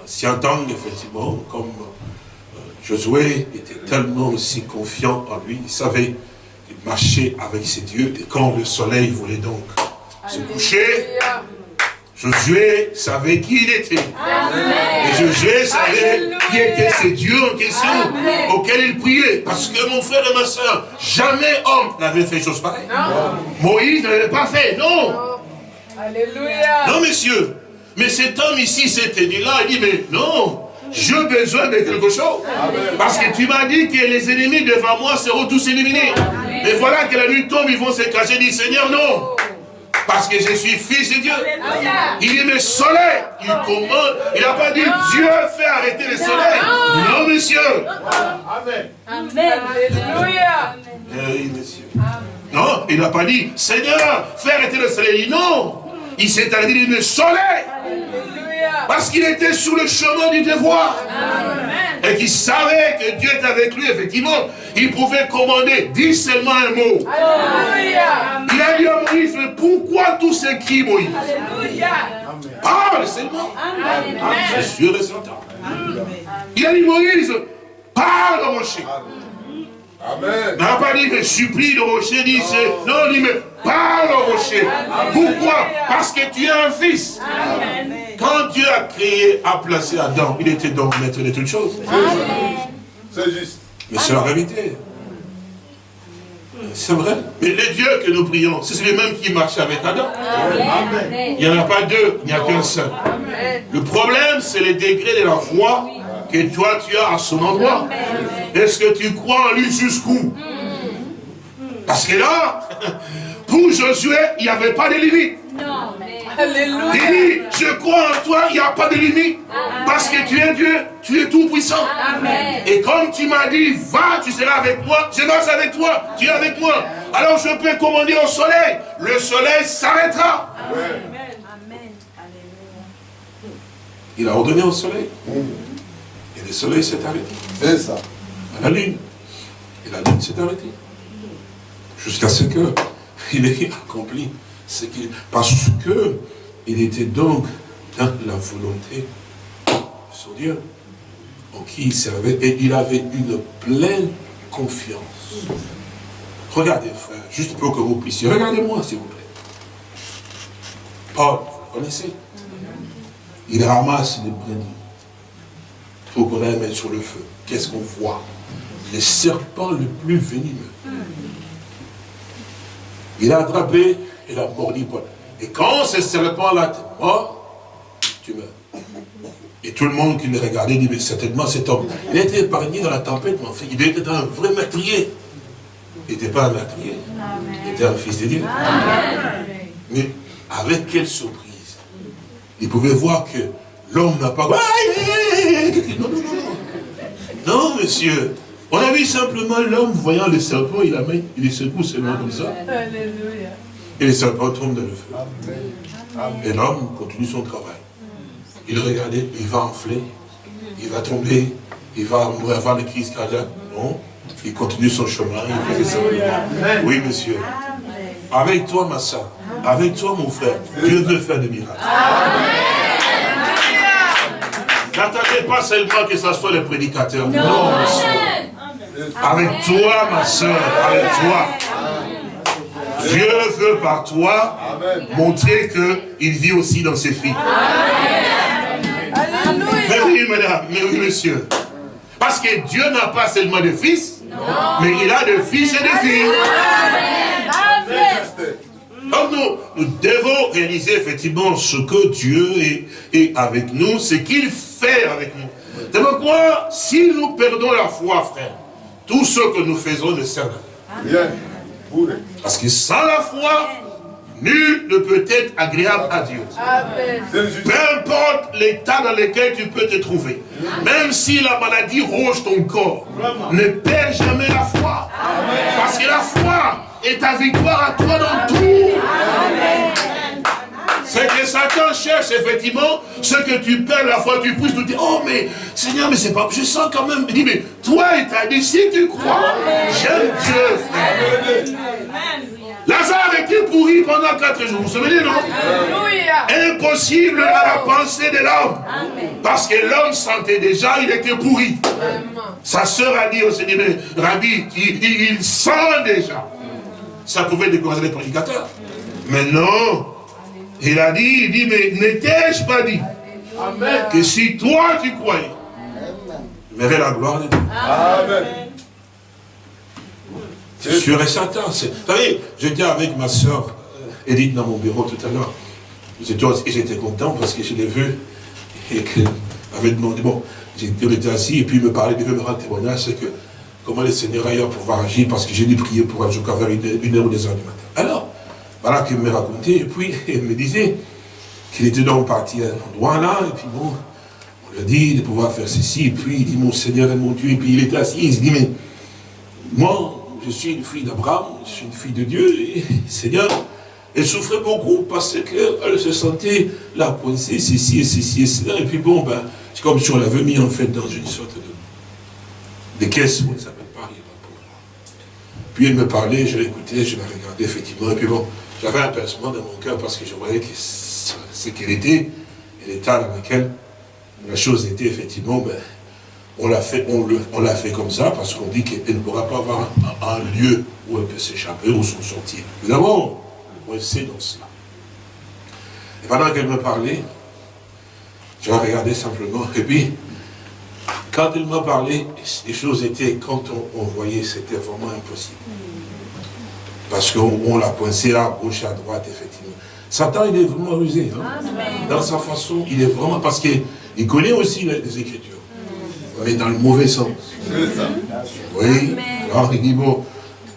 l'ancien temps, effectivement, comme euh, Josué était tellement aussi confiant en lui, il savait marcher avec ses dieux. Et quand le soleil voulait donc se coucher, Josué savait qui il était. Et Josué savait qui étaient ces dieux en question auxquels il priait. Parce que mon frère et ma soeur, jamais homme n'avait fait chose pareille. Moïse n'avait pas fait, non. Alléluia. Non, messieurs. Mais cet homme ici s'était dit là, il dit, mais non, j'ai besoin de quelque chose. Parce que tu m'as dit que les ennemis devant moi seront tous éliminés. Mais voilà que la nuit tombe, ils vont se cacher. Dit, Seigneur, non. Parce que je suis fils de Dieu. Il dit, mais soleil, il commande. Il n'a pas dit, Dieu fait arrêter le soleil. Non, monsieur. Amen. Amen. Alléluia. Oui, monsieur. Non, il n'a pas dit, Seigneur, fais arrêter le soleil. Non. Il s'est arrêté, le soleil. Parce qu'il était sur le chemin du devoir. Et qu'il savait que Dieu était avec lui, effectivement. Il pouvait commander, dis seulement un mot. Il a dit à Moïse, mais pourquoi tous ces cris, Moïse? Parle seulement. C'est sûr et certain. Il a dit, Moïse, parle au rocher. Amen. n'a pas dit, mais supplie le rocher, dit, non, il dit, mais parle au rocher. Pourquoi? Parce que tu es un fils. Amen. Quand Dieu a créé, a placé Adam, il était donc maître de toutes choses. C'est juste. Mais c'est la réalité. C'est vrai. Mais les dieux que nous prions, c'est les mêmes qui marchaient avec Adam. Amen. Il n'y en a pas deux, il n'y a qu'un seul. Le problème, c'est les degrés de la foi que toi tu as à son endroit. Est-ce que tu crois en lui jusqu'où? Parce que là, pour Josué, il n'y avait pas de limite. Non. Il dit, je crois en toi, il n'y a pas de limite. Parce que tu es Dieu, tu es tout puissant. Et comme tu m'as dit, va, tu seras avec moi, je marche avec toi, tu es avec moi. Alors je peux commander au soleil, le soleil s'arrêtera. Il a ordonné au soleil. Le soleil s'est arrêté. C'est ça. la lune. Et la lune s'est arrêtée. Jusqu'à ce qu'il ait accompli ce qu'il. Parce que il était donc dans la volonté de son Dieu, en qui il servait, et il avait une pleine confiance. Regardez, frère, juste pour que vous puissiez. Regardez-moi, s'il vous plaît. Paul, vous connaissez? Il ramasse les brindilles pour qu'on aille mettre sur le feu. Qu'est-ce qu'on voit? Le serpent le plus venimeux. Il a attrapé, il a mordi Paul. Et quand ce serpent-là t'est mort, tu meurs. Et tout le monde qui le regardait dit, mais certainement cet homme, il a été épargné dans la tempête, mais fait, il était un vrai meurtrier. Il n'était pas un meurtrier. Il était un fils de Dieu. Mais avec quelle surprise. Il pouvait voir que l'homme n'a pas... Non, non, non, non. Non, monsieur. On a vu simplement l'homme voyant le serpent, il, a mis, il secoue seulement comme ça. Et le serpent tombe dans le feu. Et l'homme continue son travail. Il regardait, il va enfler, il va tomber, il va avoir le crise cardiaque. Non, il continue son chemin. Il ça. Oui, monsieur. Avec toi, ma soeur, avec toi, mon frère, Dieu veut faire des miracles. N'attendez pas seulement que ce soit le prédicateur. Non. Avec toi, ma soeur, avec toi. Dieu veut par toi montrer qu'il vit aussi dans ses filles. Mais oui, madame, mais oui, monsieur. Parce que Dieu n'a pas seulement de fils, mais il a de fils et de filles. Donc nous, nous devons réaliser effectivement ce que Dieu est, est avec nous, ce qu'il fait avec nous. C'est pourquoi, si nous perdons la foi, frère, tout ce que nous faisons ne sert à rien. Parce que sans la foi, nul ne peut être agréable à Dieu. Peu importe l'état dans lequel tu peux te trouver, même si la maladie ronge ton corps, ne perds jamais la foi. Parce que la foi est ta victoire à toi dans tout. C'est que Satan cherche effectivement ce que tu perds la foi, tu pousses, tu dis, oh mais Seigneur, mais c'est pas, je sens quand même, il dit, mais toi et ta dit, si tu crois, j'aime Dieu. Lazare était pourri pendant quatre jours, vous vous souvenez, non? Impossible à la pensée de l'homme. Parce que l'homme sentait déjà, il était pourri. Sa sœur a dit au Seigneur, mais Rabbi, il, il, sent déjà. Ça pouvait décourager les prédicateurs. Mais non, il a dit, il dit, mais n'étais-je pas dit que si toi tu croyais, tu verrais la gloire de Dieu. Amen. C'est sûr et certain. Vous savez, j'étais avec ma soeur Edith dans mon bureau tout à l'heure. J'étais content parce que je l'ai vu et qu'elle avait demandé, bon, on était assis et puis il me parlait, devait me rendre témoignage, c'est que comment le Seigneur ailleurs pouvoir agir parce que j'ai dû prier pour un jour vers une, une heure ou deux heures du matin. Alors, voilà qu'il me racontait, et puis il me disait qu'il était donc parti à un endroit là, et puis bon, on lui a dit de pouvoir faire ceci, et puis il dit, mon Seigneur et mon Dieu, et puis il était assis, il se dit, mais moi, je suis une fille d'Abraham, je suis une fille de Dieu, et Seigneur, elle souffrait beaucoup parce qu'elle se sentait la coincée, ceci et ceci et cela, et puis bon, ben, c'est comme si on l'avait mis en fait dans une sorte de, de caisse, on ne s'appelle pas, Puis elle me parlait, je l'écoutais, je la regardais effectivement, et puis bon, j'avais un pincement dans mon cœur parce que je voyais que ce qu'elle était, l'état dans lequel la chose était effectivement, ben, on l'a fait, on fait comme ça parce qu'on dit qu'elle ne pourra pas avoir un, lieu où elle peut s'échapper ou s'en sortir. Nous avons sait dans cela. Et pendant qu'elle me parlait, je regardais simplement. Et puis, quand elle m'a parlé, les choses étaient, quand on voyait, c'était vraiment impossible. Parce qu'on l'a coincé là, à gauche, à droite, effectivement. Satan, il est vraiment rusé. Hein. Dans sa façon, il est vraiment... Parce qu'il connaît aussi les, Écritures. Mais dans le mauvais sens. Oui. Alors, il dit, bon,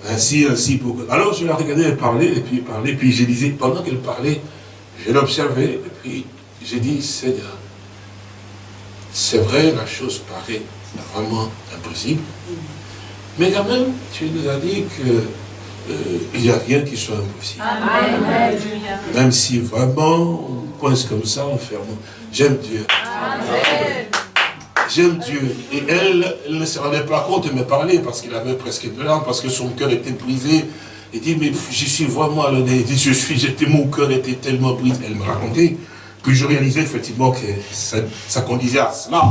ainsi, ainsi. Pour... Alors, je la regardais, elle parlait, et puis elle parlait, puis je disais, pendant qu'elle parlait, Je l'ai observé, et puis j'ai dit, Seigneur, c'est vrai, la chose paraît vraiment impossible, mais quand même, tu nous as dit que il n'y a rien qui soit impossible. Amen. Même si vraiment on coince comme ça, on ferme. J'aime Dieu. J'aime Dieu. Et elle, elle ne se rendait pas compte de me parler parce qu'il avait presque deux larmes, parce que son cœur était brisé. Elle dit, mais je suis vraiment. Je suis, j'étais, mon cœur était tellement brisé. Elle me racontait. Puis je réalisais effectivement que ça, ça conduisait à cela.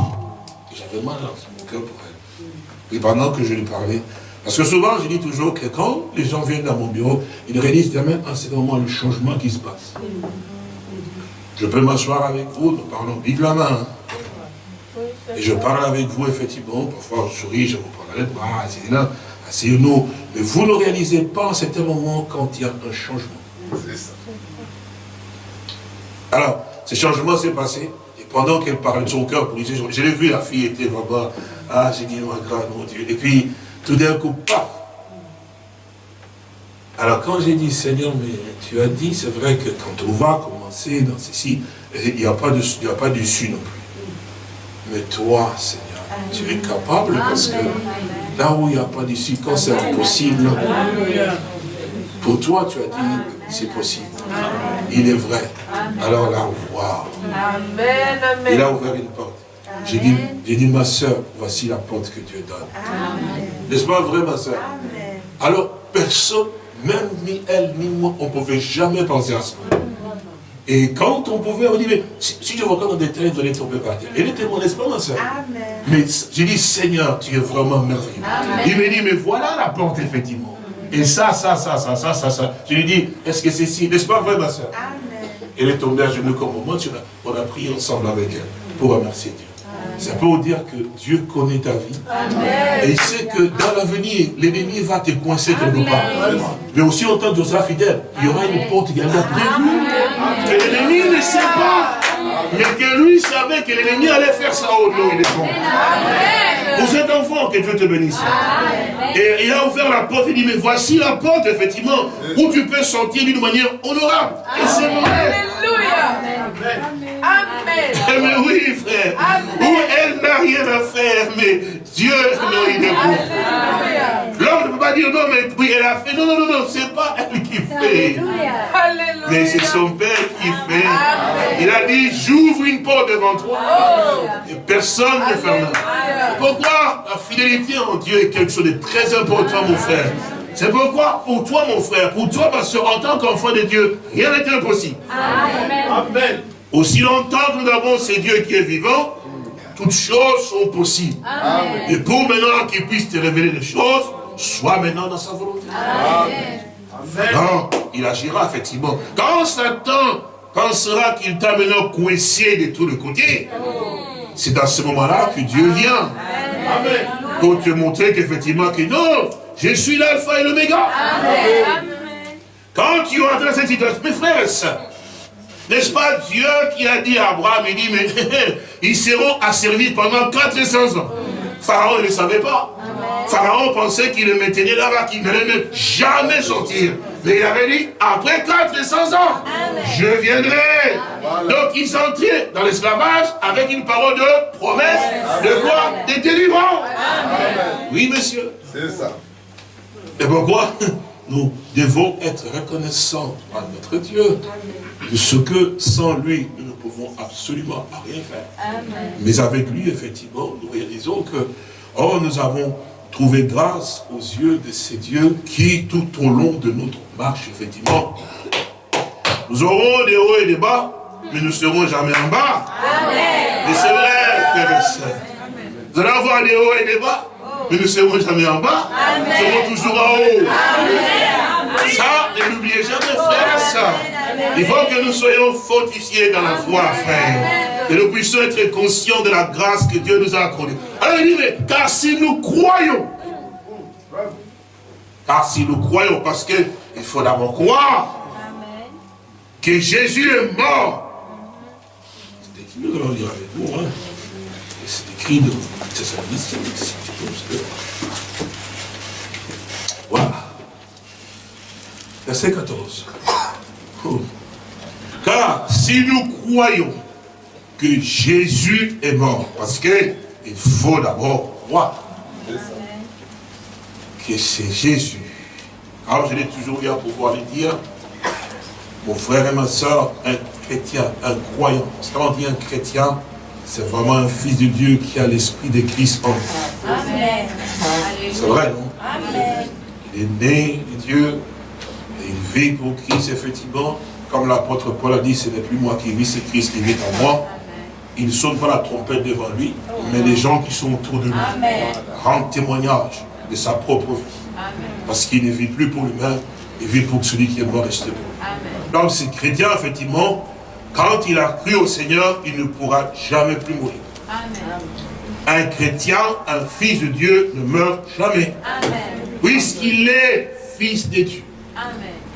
J'avais mal dans mon cœur pour elle. Et pendant que je lui parlais, parce que souvent, je dis toujours que quand les gens viennent dans mon bureau, ils réalisent jamais à ce moment le changement qui se passe. Je peux m'asseoir avec vous, nous parlons vive la main. Et je parle avec vous, effectivement, parfois je souris, je vous prends la bras, asseyez-nous. Mais vous ne réalisez pas en certain moment quand il y a un changement. Alors, ce changement s'est passé, et pendant qu'elle parlait de son cœur, je l'ai vu, la fille était vraiment, ah, j'ai dit, oh, mon Dieu. Et puis, tout d'un coup, paf Alors quand j'ai dit, Seigneur, mais tu as dit, c'est vrai que quand on va commencer dans ceci, il n'y a pas d'issue non plus. Mais toi, Seigneur, tu es capable parce que là où il n'y a pas d'issue, quand c'est impossible, pour toi, tu as dit, c'est possible. Il est vrai. Alors là, waouh. Il a ouvert une porte. J'ai dit, dit, ma soeur, voici la porte que Dieu donne. N'est-ce pas vrai, ma soeur? Alors, personne, même ni elle, ni moi, on ne pouvait jamais penser à ça. Et quand on pouvait, on dit, mais si, je vois dans des détail, vous allez tomber par terre. Elle était mon espoir, ma soeur? Mais j'ai dit, Seigneur, tu es vraiment merveilleux. Il me dit, mais voilà la porte, effectivement. Et ça, ça, ça, ça, ça, ça, ça. Je lui dis, est-ce que c'est si? N'est-ce pas vrai, ma soeur? Elle est tombée à genoux comme moi, on a prié ensemble avec elle pour remercier Dieu. Ça peut vous dire que Dieu connaît ta vie. Et il sait que dans l'avenir, l'ennemi va te coincer quelque part. Mais aussi longtemps que tu seras fidèle, il y aura une porte qui prévue. Que l'ennemi ne sait pas. Mais que lui savait que l'ennemi allait faire ça au nom, il est bon. Pour cet enfant, que Dieu te bénisse. Et il a ouvert la porte, il dit, mais voici la porte, effectivement, où tu peux sortir d'une manière honorable. Et c'est vrai. Alléluia. Amen. Eh, mais oui, frère. Où elle n'a rien à faire, mais Dieu, non, il est bon. L'homme ne peut pas dire non, mais oui, elle a fait. Non, non, non, non, c'est pas elle qui fait. Alléluia. Mais c'est son Père qui fait. Il a dit, j'ouvre une porte devant toi. Oh. Et personne ne ferme. Pourquoi la fidélité en Dieu est quelque chose de très important, mon frère. C'est pourquoi, pour toi, mon frère, pour toi, parce en tant qu'enfant de Dieu, rien n'est impossible. Amen. Amen. Aussi longtemps que nous avons ce Dieu qui est vivant, toutes choses sont possibles. Et pour maintenant qu'il puisse te révéler les choses, sois maintenant dans sa volonté. Amen. il agira effectivement. Quand Satan pensera qu'il t'a maintenant coincé de tous les côtés, c'est dans ce moment-là que Dieu vient. Amen. Pour te montrer qu'effectivement, que non, je suis l'alpha et l'oméga. Quand tu entres dans cette situation, mes frères et sœurs, n'est-ce pas Dieu qui a dit à Abraham, il dit, mais ils seront asservis pendant 400 ans. Pharaon ne le savait pas. Pharaon pensait qu'il le maintenait là-bas, qu'il n'allait jamais sortir. Mais il avait dit, après 400 ans, je viendrai. Donc ils entraient dans l'esclavage avec une parole de promesse, de quoi? De délivrance. Oui, monsieur. C'est ça. Et pourquoi? Nous devons être reconnaissants à notre Dieu ce que sans lui, nous ne pouvons absolument rien faire. Mais avec lui, effectivement, nous réalisons que, oh, nous avons trouvé grâce aux yeux de ces dieux qui, tout au long de notre marche, effectivement, nous aurons des hauts et des bas, mais nous ne serons jamais en bas. Amen. Et c'est vrai, frères et sœurs. Vous allez avoir des hauts et des bas, mais nous ne serons jamais en bas. Nous serons toujours en haut. Ça, ne l'oubliez jamais, frère et sœurs. Il faut que nous soyons fortifiés dans la foi, frère. Que nous puissions être conscients de la grâce que Dieu nous a accordée. Alors il dit, mais car si nous croyons, car si nous croyons, parce qu'il faut d'abord croire que Jésus est mort. C'est écrit, nous allons lire avec vous, hein. C'est écrit dans Thessaloniciens, si tu peux Voilà. Verset 14. Car si nous croyons que Jésus est mort, parce qu'il faut d'abord croire que c'est Jésus. Alors je l'ai toujours eu à pouvoir le dire, mon frère et ma soeur, un chrétien, un croyant. Quand on dit un chrétien, c'est vraiment un fils de Dieu qui a l'esprit de Christ en Amen. C'est vrai, non? Amen. Il est né de Dieu, il vit pour Christ, effectivement. Comme l'apôtre Paul a dit, ce n'est plus moi qui vis, c'est Christ qui vit en moi. Il ne sonne pas la trompette devant lui, mais les gens qui sont autour de lui rendent témoignage de sa propre vie. Parce qu'il ne vit plus pour lui-même, il vit pour celui qui est mort et pour lui. Donc ce chrétien, effectivement, quand il a cru au Seigneur, il ne pourra jamais plus mourir. Un chrétien, un fils de Dieu ne meurt jamais. Puisqu'il est fils de Dieu.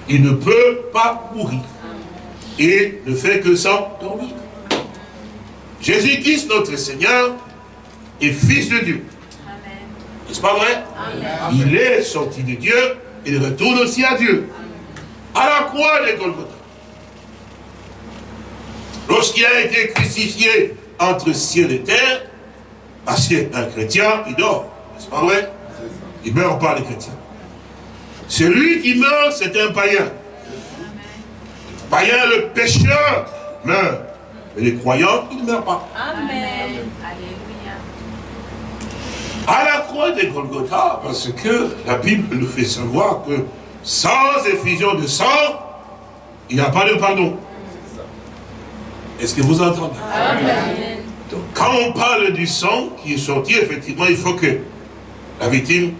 Il ne peut pas mourir. Il ne fait que s'endormir. Jésus-Christ, notre Seigneur, est fils de Dieu. N'est-ce pas vrai? Il est sorti de Dieu, il retourne aussi à Dieu. À la croix de Golgotha. Lorsqu'il a été crucifié entre ciel et terre, parce qu'un chrétien, il dort. N'est-ce pas vrai? Il ne meurt pas, les chrétiens. Celui qui meurt, c'est un païen. Païen, le pécheur, meurt. Mais les croyants, ils ne meurent pas. Amen. Alléluia. À la croix de Golgotha, parce que la Bible nous fait savoir que sans effusion de sang, il n'y a pas de pardon. Est-ce que vous entendez? Amen. Donc, quand on parle du sang qui est sorti, effectivement, il faut que la victime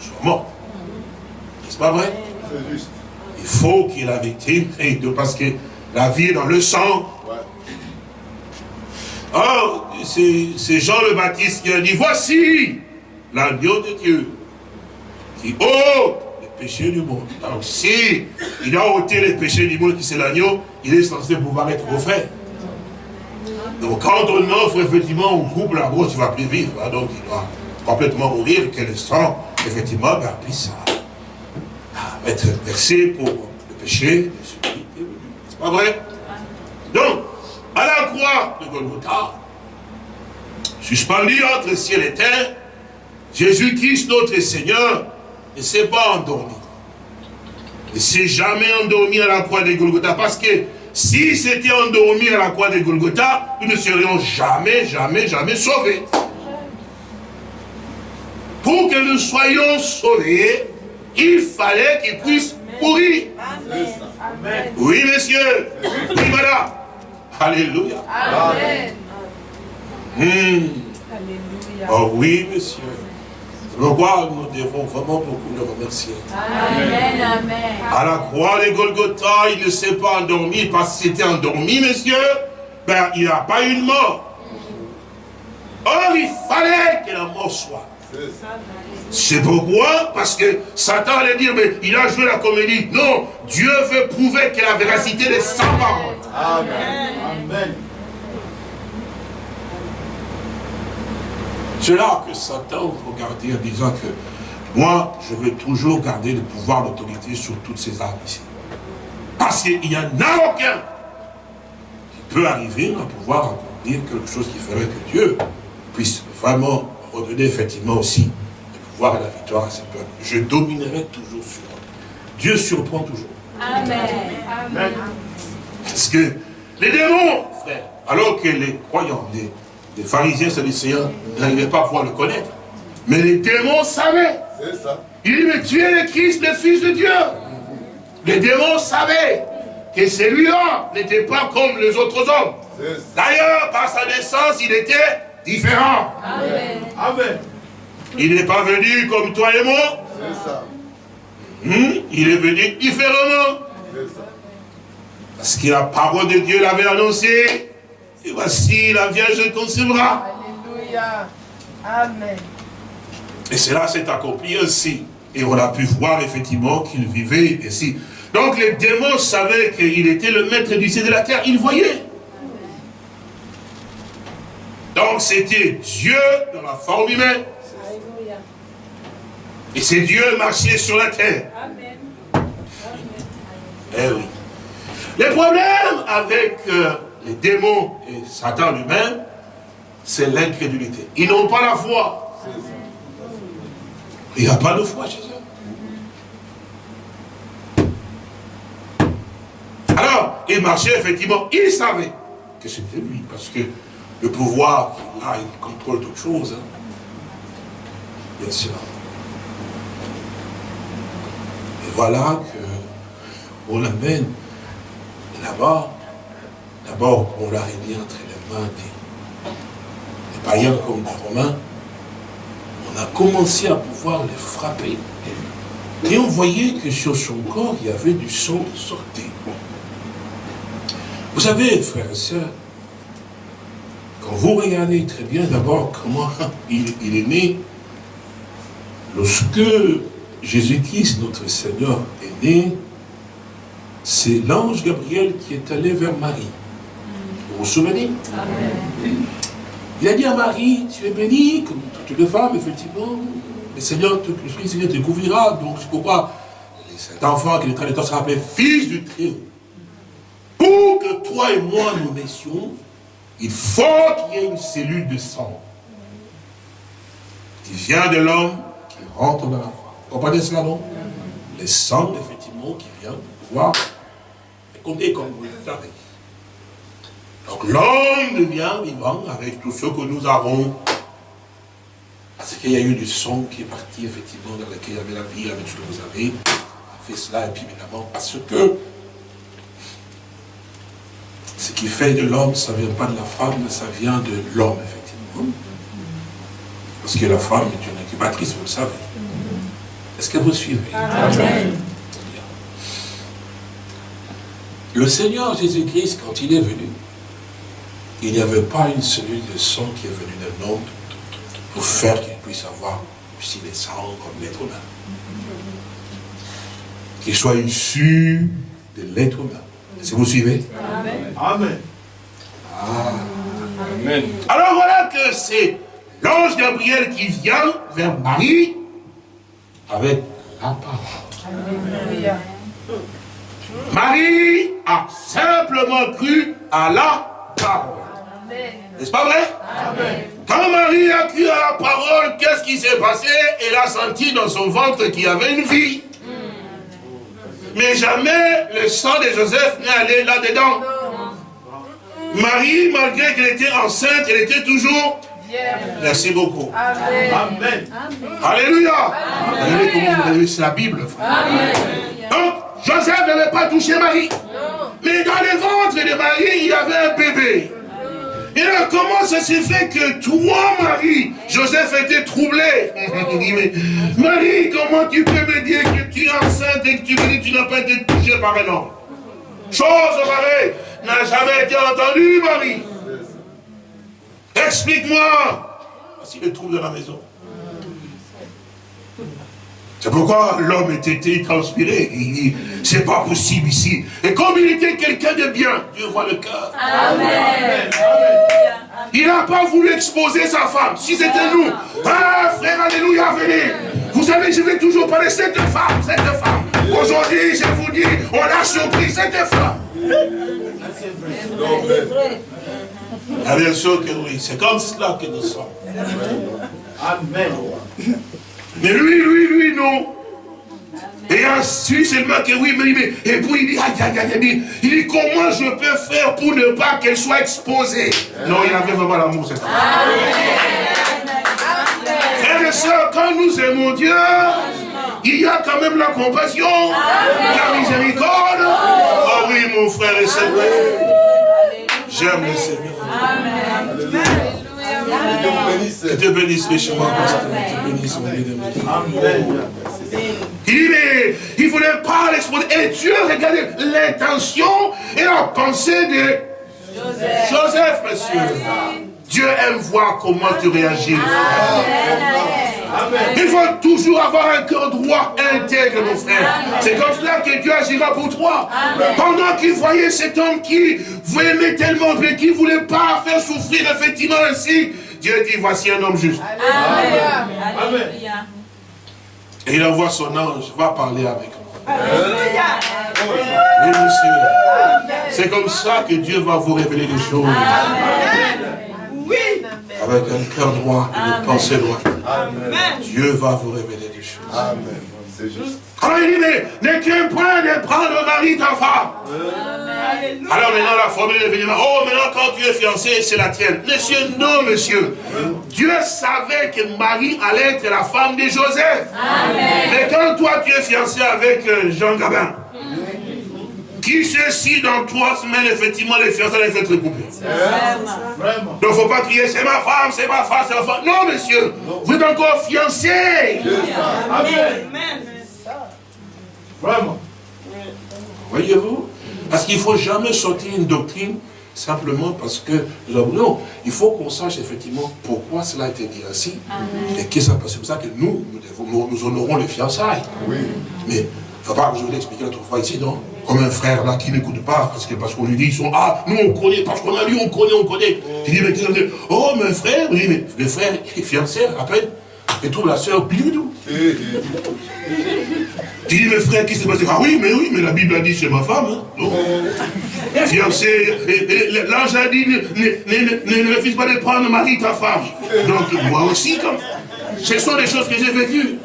soit morte. N'est-ce pas vrai? Juste. Il faut qu'il y ait la victime, parce que la vie est dans le sang. Or, c'est Jean le Baptiste qui a dit, voici l'agneau de Dieu qui ôte les péchés du monde. Donc si il a ôté les péchés du monde qui c'est l'agneau, il est censé pouvoir être offert. Donc quand on offre effectivement au couple la tu ne vas plus vivre. Hein. donc il doit complètement mourir, que le sang, effectivement, ben, puisse être versé pour le péché de celui. C'est pas vrai? Donc, à la croix de Golgotha, suspendu entre ciel et terre, Jésus-Christ, notre Seigneur, ne s'est pas endormi. Ne s'est jamais endormi à la croix de Golgotha parce que si c'était endormi à la croix de Golgotha, nous ne serions jamais, jamais, jamais sauvés. Pour que nous soyons sauvés, il fallait qu'il puisse mourir. Oui, monsieur. Oui, madame. Alléluia. Amen. Hmm. Oh oui, monsieur. Pourquoi nous devons vraiment beaucoup le remercier. Amen, amen. À la croix de Golgotha, il ne s'est pas endormi parce qu'il était endormi, messieurs. Ben, il n'y a pas eu de mort. Or, il fallait que la mort soit. C'est pourquoi? Parce que Satan allait dire, mais il a joué la comédie. Non, Dieu veut prouver que la véracité de sa parole. Amen. Amen. C'est là que Satan regardait en disant que moi, je vais toujours garder le pouvoir, l'autorité sur toutes ces armes ici. Parce qu'il n'y en a aucun qui peut arriver à pouvoir accomplir quelque chose qui ferait que Dieu puisse vraiment redonner effectivement aussi et la victoire à ses peuples. Je dominerai toujours sur eux. Dieu surprend toujours. Amen. Amen. Parce que les démons, frère, alors que les croyants, les, les pharisiens, Seigneur, n'arrivaient pas à pouvoir le connaître. Mais les démons savaient. C'est ça. Il dit, mais tu es le Christ, le Fils de Dieu. Les démons savaient que celui-là n'était pas comme les autres hommes. D'ailleurs, par sa naissance, il était différent. Amen. Amen. Il n'est pas venu comme toi et moi. C'est ça. Hmm? Il est venu différemment. Ça. Parce que la parole de Dieu l'avait annoncé. Et voici, la Vierge concevra. Alléluia. Amen. Et cela s'est accompli ainsi. Et on a pu voir effectivement qu'il vivait ici. Donc les démons savaient qu'il était le maître du ciel de la terre. Ils voyaient. Donc c'était Dieu dans la forme humaine. Et c'est Dieu marché sur la terre. Amen. Eh oui. Le problème avec euh, les démons et Satan lui-même, c'est l'incrédulité. Ils n'ont pas la foi. Il n'y a pas de foi chez eux. Alors, il marchait effectivement, il savait que c'était lui, parce que le pouvoir là, il contrôle toute chose. Hein. Bien sûr. Et voilà qu'on l'amène là-bas. D'abord, on l'a remis entre les mains des, païens comme des Romains. On a commencé à pouvoir les frapper. Et on voyait que sur son corps, il y avait du sang sorti. Vous savez, frères et sœurs, quand vous regardez très bien d'abord comment il, est né, lorsque Jésus-Christ, notre Seigneur, est né, c'est l'ange Gabriel qui est allé vers Marie. Vous vous souvenez? Il a dit à Marie, tu es bénie, comme toutes les femmes, effectivement. Le Seigneur, le Seigneur te couvrira. Donc c'est pourquoi cet enfant qui est en train de s'appeler fils du Très-Haut pour que toi et moi nous naissions, il faut qu'il y ait une cellule de sang qui vient de l'homme, qui rentre dans la femme. Vous comprenez cela, non? Le sang, effectivement, qui vient pouvoir compter comme vous le savez. Donc l'homme devient vivant avec tout ce que nous avons. Parce qu'il y a eu du sang qui est parti, effectivement, dans lequel il y avait la vie, avec tout ce que vous avez. On fait cela, et puis évidemment, parce que ce qui fait de l'homme, ça ne vient pas de la femme, mais ça vient de l'homme, effectivement. Parce que la femme est une incubatrice, vous le savez. Est-ce que vous suivez Amen. Le Seigneur Jésus-Christ, quand il est venu, il n'y avait pas une cellule de sang qui est venue d'un homme pour faire qu'il puisse avoir aussi des sangs comme l'être humain. Qu'il soit issu de l'être humain. Est-ce que vous suivez Amen. Amen. Alors voilà que c'est l'ange Gabriel qui vient vers Marie avec la parole. Marie a simplement cru à la parole. N'est-ce pas vrai? Amen. Quand Marie a cru à la parole, qu'est-ce qui s'est passé? Elle a senti dans son ventre qu'il y avait une vie. Mais jamais le sang de Joseph n'est allé là-dedans. Marie, malgré qu'elle était enceinte, elle était toujours Merci beaucoup. Amen. Alléluia. Alléluia. C'est la Bible. Donc, Joseph n'avait pas touché Marie. Mais dans le ventre de Marie, il y avait un bébé. Et là, comment ça s'est fait que toi, Marie, Joseph était troublé? Marie, comment tu peux me dire que tu es enceinte et que tu me dis que tu n'as pas été touchée par un homme? Chose pareille n'a jamais été entendue, Marie. Explique-moi. Voici le trouble de la maison. C'est pourquoi l'homme était transpiré. Il dit, c'est pas possible ici. Et comme il était quelqu'un de bien, Dieu voit le cœur. Amen. Il n'a pas voulu exposer sa femme. Si c'était nous, ah frère, alléluia, venez. Vous savez, je vais toujours parler cette femme, cette femme. Aujourd'hui, je vous dis, on a surpris cette femme. Ah, bien sûr que oui, c'est comme cela que nous sommes. Amen. Mais lui, lui, lui, non. Et ensuite, seulement que oui, mais, mais et puis il dit, aïe, aïe, aïe, il dit, comment je peux faire pour ne pas qu'elle soit exposée? Non, il avait vraiment l'amour, c'est ça. Frères et sœurs, quand nous aimons Dieu, il y a quand même la compassion, la miséricorde. Oh oui, mon frère et sœur, j'aime le Seigneur. Amen. Que Dieu bénisse richement, Que Dieu bénisse, Il dit, mais il ne voulait pas l'exposer. Et Dieu, regardez l'intention et la pensée de Joseph, Joseph monsieur. Dieu aime voir comment tu réagis. Il faut toujours avoir un cœur droit, intègre, mon frère. C'est comme cela que Dieu agira pour toi. Pendant qu'il voyait cet homme qui vous aimait tellement, mais qui ne voulait pas faire souffrir effectivement ainsi, Dieu dit, voici un homme juste. Amen. Et il envoie son ange, va parler avec moi. Oui, monsieur. C'est comme ça que Dieu va vous révéler les choses. Avec un cœur droit et une pensée droite. Dieu va vous révéler des choses. Amen. C'est juste. Alors il dit, mais ne crains point de prendre le mari ta femme. Alors maintenant la formule est venue, oh maintenant quand tu es fiancé, c'est la tienne. Monsieur, non monsieur. Dieu savait que Marie allait être la femme de Joseph. Mais quand toi tu es fiancé avec euh, Jean Gabin, qui ceci dans trois semaines, effectivement, les fiancés allaient être coupés. Donc il ne faut pas crier, c'est ma femme, c'est ma femme, c'est ma femme. Non, monsieur, vous êtes encore fiancés. Amen. Vraiment. Voyez-vous Parce qu'il ne faut jamais sortir une doctrine simplement parce que nous avons... Non, il faut qu'on sache effectivement pourquoi cela a été dit ainsi. Et que ça C'est pour ça que nous, nous, devons- nous, honorons les fiançailles. Oui. Mais il ne faut pas que je vous l'ai expliqué l'autre fois ici, non Comme un frère là qui n'écoute pas, parce que parce qu'on lui dit, ils sont, ah, nous on connaît, parce qu'on a lu, on connaît, on connaît. Je dis, mais qu'est-ce que Oh, mon frère, je dis, mais le frère est fiancé, à peine, et trouve la bidou. Et, et, Tu dis, mes frères, qui s'est passé? Ah oui, mais oui, mais la Bible a dit, c'est ma femme. Hein? Non. Fiancé, l'ange a dit, ne, ne, ne, ne refuse pas de prendre Marie, ta femme. Donc, moi aussi, comme. Ce sont des choses que j'ai vécues.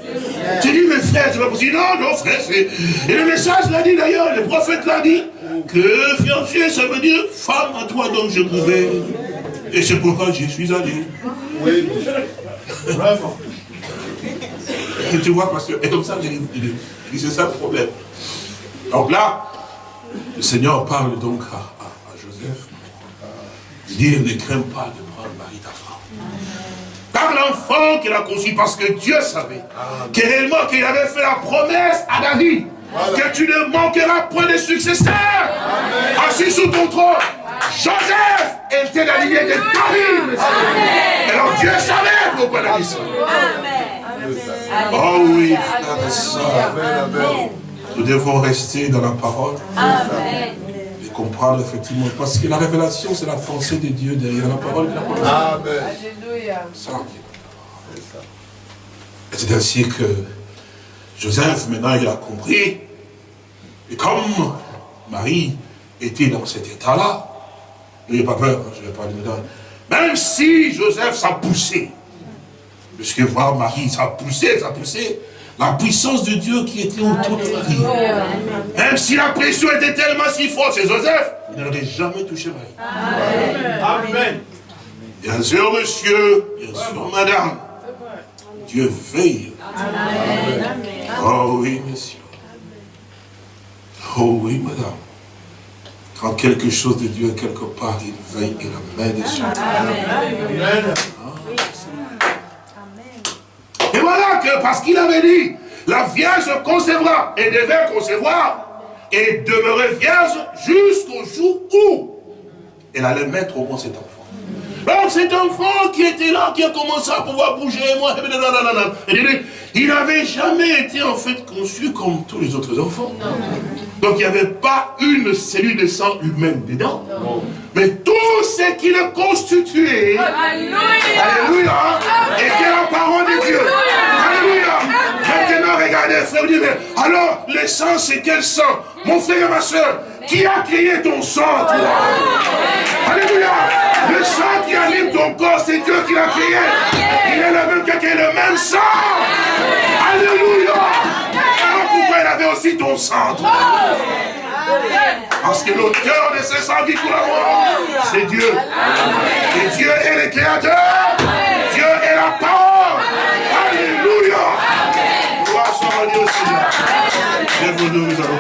Tu dis, mes frères, c'est pas possible. Non, non, frère, c'est. Et le message l'a dit d'ailleurs, le prophète l'a dit, que fiancé, ça veut dire femme à toi, donc je pouvais. Et c'est pourquoi j'y suis allé. oui. Vraiment. Et tu vois, parce que, et comme ça, c'est ça le problème. Donc là, le Seigneur parle donc à, à- à Joseph. Il dit, ne crains pas de prendre Marie ta femme. Par l'enfant qu'il a conçu, parce que Dieu savait que réellement qu'il avait fait la promesse à David, que tu ne manqueras point de successeur, assis sous ton trône. Joseph était la lignée de David. Alors Dieu savait pourquoi il a dit ça. Oh oui, frères et sœurs, Amen, amen. nous devons rester dans la parole. Et comprendre effectivement, parce que la révélation, c'est la pensée de Dieu derrière la parole. Amen. Ça, est la parole. Et c'est ainsi que Joseph, maintenant, il a compris. Et comme Marie était dans cet état-là, n'ayez pas peur, je vais pas aller dedans. Même si Joseph s'est poussé, puisque voir Marie, ça a poussé, ça a poussé, la puissance de Dieu qui était autour de Marie. Même si la pression était tellement si forte chez Joseph, il n'aurait jamais touché Marie. Amen. Bien sûr, monsieur, bien sûr, madame. Dieu veille. Oh oui, monsieur. Oh oui, madame. Quand quelque chose de Dieu est quelque part, il veille et la main dessus. Amen. Et voilà parce qu'il avait dit, la Vierge concevra et devait concevoir et demeurer vierge jusqu'au jour où elle allait mettre au monde cet enfant. Donc cet enfant qui était là, qui a commencé à pouvoir bouger, moi, il n'avait jamais été en fait conçu comme tous les autres enfants. Donc il n'y avait pas une cellule de sang humaine dedans. Mais tout ce qui le constituait, Alléluia. Était la parole de Dieu. Alléluia. Maintenant, regardez, frère, vous dites, mais alors, le sang, c'est quel sang? Mon frère et ma soeur, qui a créé ton sang, toi? Alléluia. Le sang qui anime ton corps, c'est Dieu qui l'a créé. Il est le même créé le même sang. Alléluia. Avait aussi ton toi parce que l'auteur de ce sang qui coule à c'est Dieu. Et Dieu est le créateur. Dieu est la parole. Alléluia. Gloire soit Dieu. Lève-nous, nous.